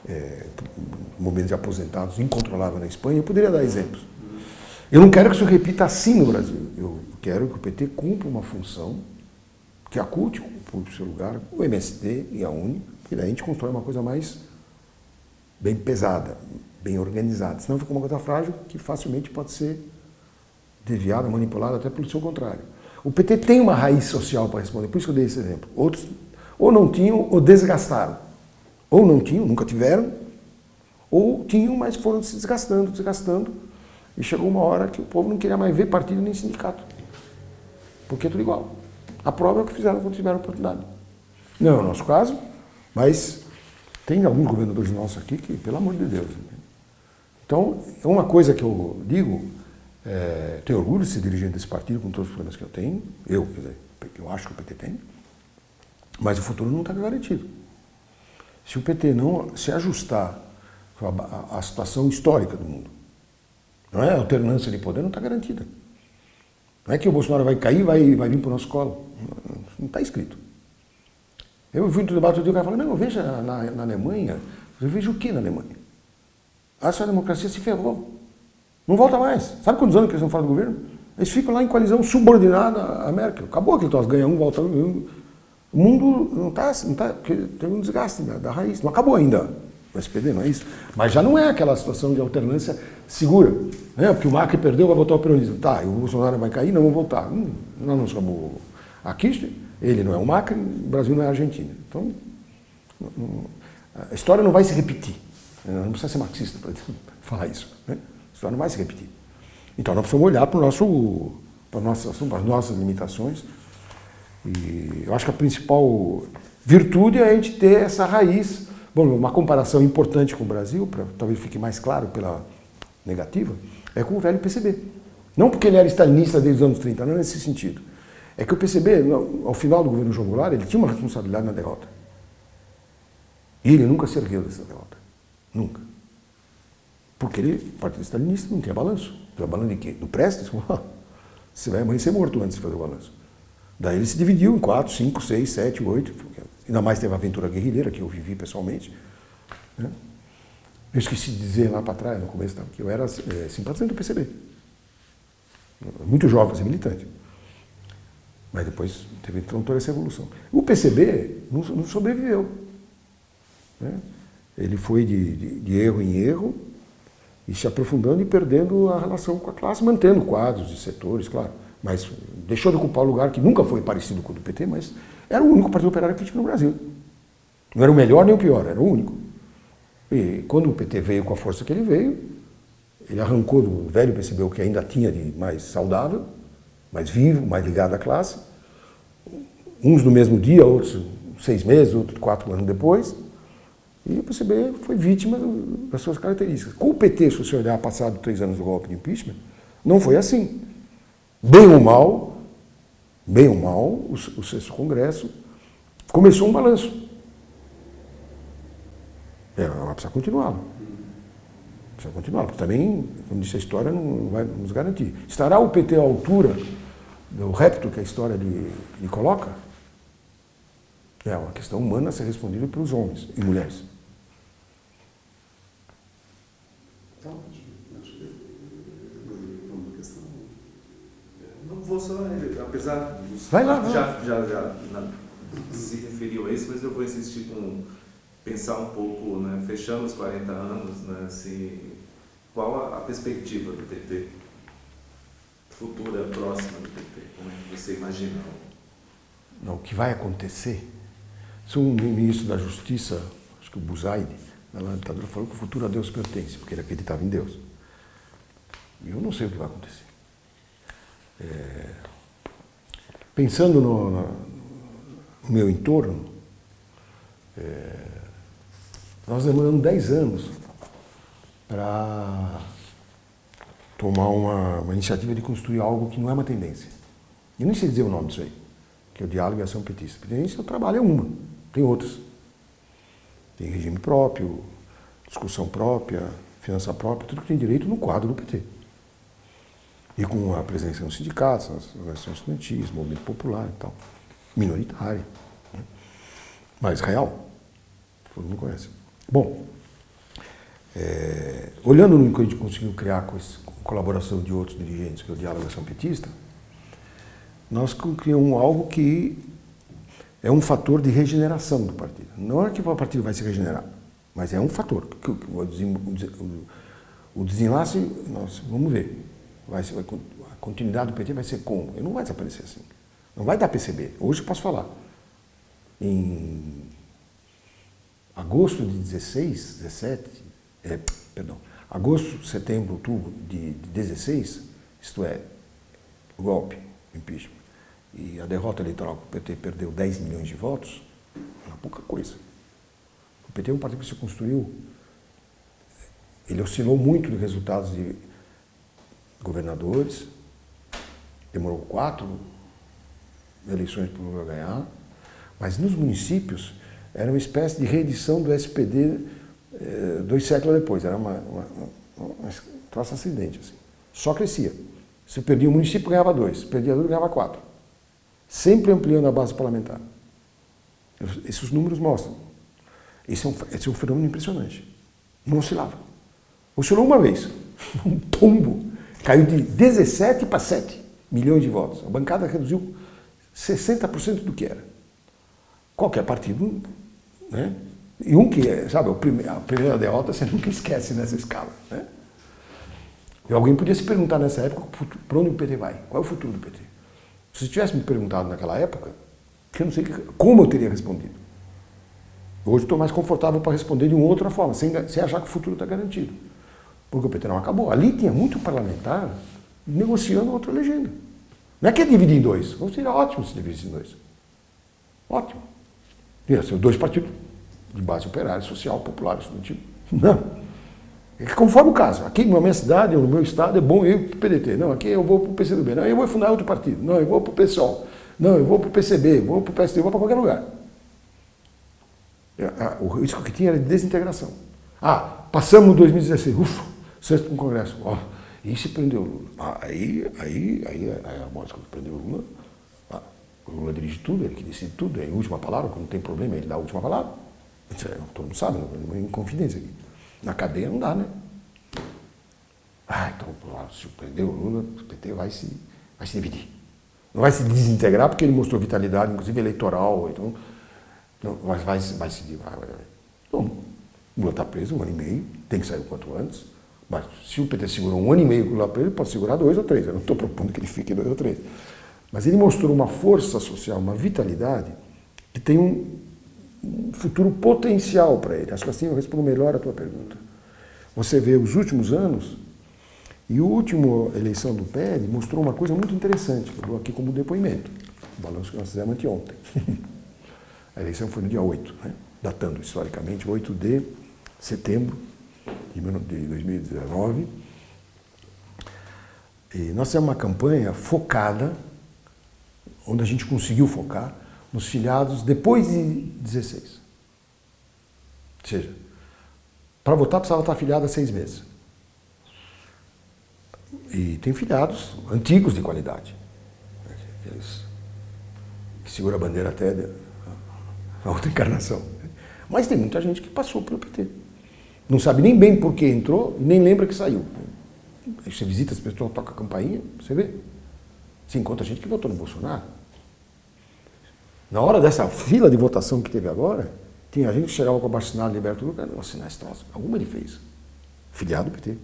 É, um movimento de aposentados incontrolável na Espanha. Eu poderia dar exemplos. Eu não quero que isso repita assim no Brasil. Eu quero que o PT cumpra uma função que aculte o seu lugar, o MST e a UNE, e daí a gente constrói uma coisa mais bem pesada, bem organizada. Senão fica uma coisa frágil que facilmente pode ser desviada, manipulada até pelo seu contrário. O PT tem uma raiz social para responder, por isso que eu dei esse exemplo. Outros ou não tinham ou desgastaram. Ou não tinham, nunca tiveram, ou tinham, mas foram se desgastando, desgastando, e chegou uma hora que o povo não queria mais ver partido nem sindicato. Porque é tudo igual. A prova é o que fizeram quando tiveram oportunidade. Não é o nosso caso, mas tem alguns governadores nossos aqui que, pelo amor de Deus. Então, é uma coisa que eu digo, é, tenho orgulho de ser dirigente desse partido com todos os problemas que eu tenho, eu, quer dizer, eu acho que o PT tem, mas o futuro não está garantido. Se o PT não se ajustar à situação histórica do mundo, não é? A alternância de poder não está garantida. Não é que o Bolsonaro vai cair e vai, vai vir para o nosso colo. Não está escrito. Eu vi um debate e o cara falou, não, veja na, na Alemanha, eu vejo o que na Alemanha? A sua democracia se ferrou. Não volta mais. Sabe quantos anos que eles não falam do governo? Eles ficam lá em coalizão subordinada à Merkel. Acabou aquele troço, ganha um, volta um. O mundo não está, não tá, porque tem um desgaste da, da raiz. Não acabou ainda o SPD, não é isso? Mas já não é aquela situação de alternância segura. Né? Porque o Macri perdeu, vai voltar ao peronismo. Tá, e o Bolsonaro vai cair, não vão voltar. Hum, nós não somos a Kirchner, ele não é o Macri, o Brasil não é a Argentina. Então, a história não vai se repetir. Não precisa ser marxista para <laughs> falar isso. Né? A história não vai se repetir. Então nós precisamos olhar para, o nosso, para, nossas, para as nossas limitações. E eu acho que a principal virtude é a gente ter essa raiz. Bom, uma comparação importante com o Brasil, para talvez fique mais claro pela negativa, é com o velho PCB. Não porque ele era stalinista desde os anos 30, não é nesse sentido. É que o PCB, ao final do governo João Goulart, ele tinha uma responsabilidade na derrota. E ele nunca se ergueu dessa derrota. Nunca. Porque ele, partido stalinista, não tinha balanço. Tinha balanço de quê? Do Prestes? <laughs> Você vai amanhecer morto antes de fazer o balanço. Daí ele se dividiu em quatro, cinco, seis, sete, oito. Ainda mais teve a aventura guerrilheira, que eu vivi pessoalmente. Né? Eu esqueci de dizer lá para trás, no começo, que eu era é, simpatizante do PCB. Muito jovem, militante. Mas depois teve então, toda essa evolução. O PCB não, não sobreviveu. Né? Ele foi de, de, de, erro em erro e se aprofundando e perdendo a relação com a classe, mantendo quadros e setores, claro. Mas deixou de ocupar o lugar que nunca foi parecido com o do PT, mas era o único partido operário tinha no Brasil. Não era o melhor nem o pior, era o único. E quando o PT veio com a força que ele veio, ele arrancou do velho PCB o que ainda tinha de mais saudável, mais vivo, mais ligado à classe. Uns no mesmo dia, outros seis meses, outros quatro anos depois. E o PCB foi vítima das suas características. Com o PT, se você olhar passado três anos do golpe de impeachment, não foi assim. Bem ou mal, bem ou mal, o, o sexto congresso começou um balanço. É, ela precisa continuar. Precisa continuar, porque também, como disse a história, não vai nos garantir. Estará o PT à altura do repto que a história lhe, lhe coloca? É uma questão humana a ser respondida pelos homens e mulheres. Então, acho que é uma questão. Não vou só, apesar Vai lá, já, já, já se referiu a isso, mas eu vou insistir com pensar um pouco, né, fechando os 40 anos, né, assim, qual a, a perspectiva do PT? Futura, próxima do PT, como é que você imagina? Não, o que vai acontecer? Se um ministro da Justiça, acho que o Buzaide, na ditadura, falou que o futuro a Deus pertence, porque ele acreditava em Deus. E eu não sei o que vai acontecer. É... Pensando no, no, meu entorno, é... nós demoramos 10 anos para tomar uma, uma, iniciativa de construir algo que não é uma tendência. Eu nem sei dizer o nome disso aí, que é o diálogo e ação petista. Tendência, o trabalho é uma, tem outras. Tem regime próprio, discussão própria, finança própria, tudo que tem direito no quadro do PT. E com a presença nos sindicatos, nas organizações estudantis, movimento popular e tal. Minoritário. Né? Mas real. Todo mundo conhece. Bom, é, olhando no que a gente conseguiu criar com, esse, com colaboração de outros dirigentes, que é o Diálogo Ação Petista, nós criamos algo que é um fator de regeneração do partido. Não é que o partido vai se regenerar, mas é um fator. O desenlace, nós vamos ver. Vai, vai, a continuidade do PT vai ser como? Ele não vai desaparecer assim. Não vai dar PCB. Hoje eu posso falar. Em agosto de 16, 17, é, perdão, agosto, setembro, outubro de, de 16, isto é, golpe, impeachment, e a derrota eleitoral que o PT perdeu 10 milhões de votos, é pouca coisa. O PT é um partido que se construiu, ele oscilou muito de resultados de governadores, demorou quatro eleições para o Lula ganhar, mas nos municípios era uma espécie de reedição do SPD eh, dois séculos depois. Era uma, uma, uma, uma acidente. Assim. Só crescia. Se perdia um município, ganhava dois. Se perdia dois, ganhava quatro. Sempre ampliando a base parlamentar. Esses números mostram. Esse é um, esse é um fenômeno impressionante. Não oscilava. Oscilou uma vez. <laughs> Um tombo. Caiu de 17 para 7 milhões de votos. A bancada reduziu 60% do que era. Qualquer partido, né? E um que, é, sabe, a primeira derrota você nunca esquece nessa escala. Né? E alguém podia se perguntar nessa época para onde o PT vai, qual é o futuro do PT. Se tivesse me perguntado naquela época, eu não sei como eu teria respondido. Hoje estou mais confortável para responder de uma outra forma, sem, sem achar que o futuro está garantido. Porque o PT não acabou. Ali tinha muito parlamentar negociando outra legenda. Não é que é dividir em dois. Não seria ótimo se dividisse em dois. Ótimo. Ia ser dois partidos de base operária, social, popular, estudantil. Não. É conforme o caso. Aqui na minha cidade, no meu estado, é bom ir para o PDT. Não, aqui eu vou para o PCdoB. Não, eu vou fundar outro partido. Não, eu vou para o PSOL. Não, eu vou para o PCB, vou para o PSD, vou para qualquer lugar. É, o risco que tinha era de desintegração. Ah, passamos 2016, ufa, sexto o Congresso. Ó, e se prendeu o Lula? Ah, aí, aí, aí, aí a morte que prendeu o Lula. Ah, o Lula dirige tudo, ele que decide tudo, é a última palavra, quando tem problema, ele dá a última palavra. Todo mundo sabe, não é confidência aqui. Na cadeia não dá, né? Ah, então, se prender o Lula, o PT vai se, vai se dividir. Não vai se desintegrar porque ele mostrou vitalidade, inclusive eleitoral, então não, vai, vai, vai se vai, vai. Bom, o Lula está preso um ano e meio, tem que sair o quanto antes. Mas se o PT segurou um ano e meio Lula preso, ele pode segurar dois ou três. Eu não estou propondo que ele fique dois ou três. Mas ele mostrou uma força social, uma vitalidade, que tem um, um futuro potencial para ele. Acho que assim eu respondo melhor a tua pergunta. Você vê os últimos anos, e a última eleição do PL mostrou uma coisa muito interessante, que eu dou aqui como depoimento, o balanço que nós fizemos anteontem. <laughs> a eleição foi no dia 8, né? datando historicamente, 8 de setembro de 2019. E nós temos uma campanha focada, onde a gente conseguiu focar, nos filiados depois de 16. Ou seja, para votar precisava estar afiliado há seis meses. E tem filiados antigos de qualidade. Que segura a bandeira até a outra encarnação. Mas tem muita gente que passou pelo PT. Não sabe nem bem por que entrou nem lembra que saiu. Aí você visita as pessoas, toca a campainha, você vê. Você encontra gente que votou no Bolsonaro. Na hora dessa fila de votação que teve agora, tinha gente que chegava com a bacinada liberta do cara, não assinar esse troço. Alguma ele fez. Filiado do PT.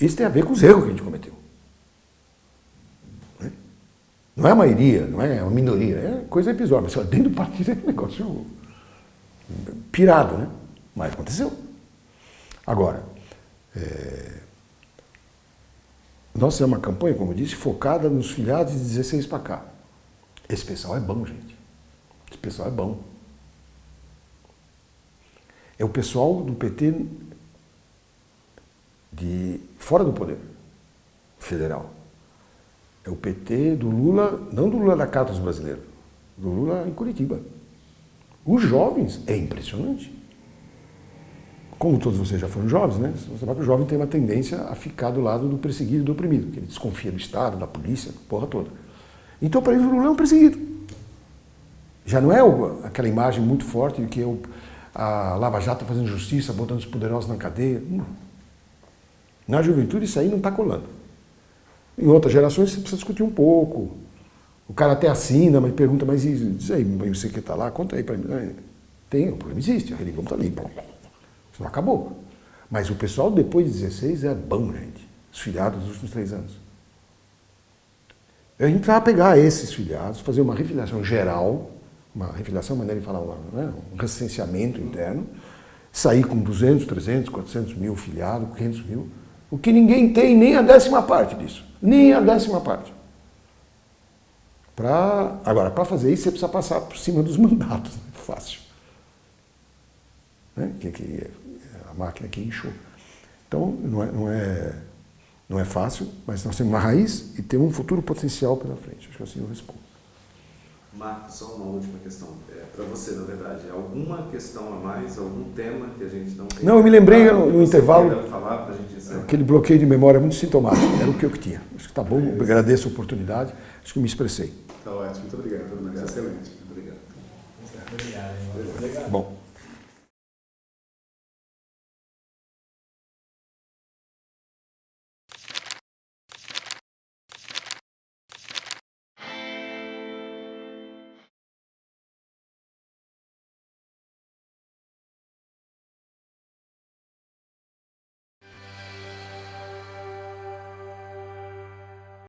Isso tem a ver com os erros que a gente cometeu. Né? Não é a maioria, não é uma minoria, é coisa episódica. Dentro do partido é um negócio pirado, né? Mas aconteceu. Agora, é... nós temos uma campanha, como eu disse, focada nos filiados de 16 para cá. Esse pessoal é bom, gente. Esse pessoal é bom. É o pessoal do PT de fora do poder federal. É o PT do Lula, não do Lula da Carta dos Brasileiros, do Lula em Curitiba. Os jovens, é impressionante. Como todos vocês já foram jovens, né? Você sabe que o jovem tem uma tendência a ficar do lado do perseguido e do oprimido, que ele desconfia do Estado, da polícia, porra toda. Então, para eles, o Lula é um perseguido. Já não é aquela imagem muito forte de que eu, a Lava Jato fazendo justiça, botando os poderosos na cadeia. Não. Na juventude, isso aí não está colando. Em outras gerações, você precisa discutir um pouco. O cara até assina, mas pergunta, mas diz aí, você que está lá, conta aí para mim. Tem, o problema existe, a religião está ali. Isso acabou. Mas o pessoal, depois de 16, é bom, gente. Os filiados dos últimos três anos. A gente precisava pegar esses filiados, fazer uma refiliação geral, uma refiliação, maneira de falar, né, um recenseamento interno, sair com 200, 300, 400 mil filiados, 500 mil, o que ninguém tem nem a décima parte disso, nem a décima parte. Pra, agora, para fazer isso, você precisa passar por cima dos <laughs> mandatos, né? fácil. Né? Que, que, a máquina que inchou. Então, não é, não é não é fácil, mas nós temos uma raiz e temos um futuro potencial pela frente. Acho que assim eu respondo. Marcos, só uma última questão. É, para você, na verdade, alguma questão a mais, algum tema que a gente não tem? Não, eu me lembrei no, no intervalo, falar aquele bloqueio de memória muito sintomático, era o que eu tinha. Acho que está bom, é agradeço a oportunidade, acho que me expressei. Está ótimo, muito obrigado, muito excelente. Obrigado. Obrigado. Bom.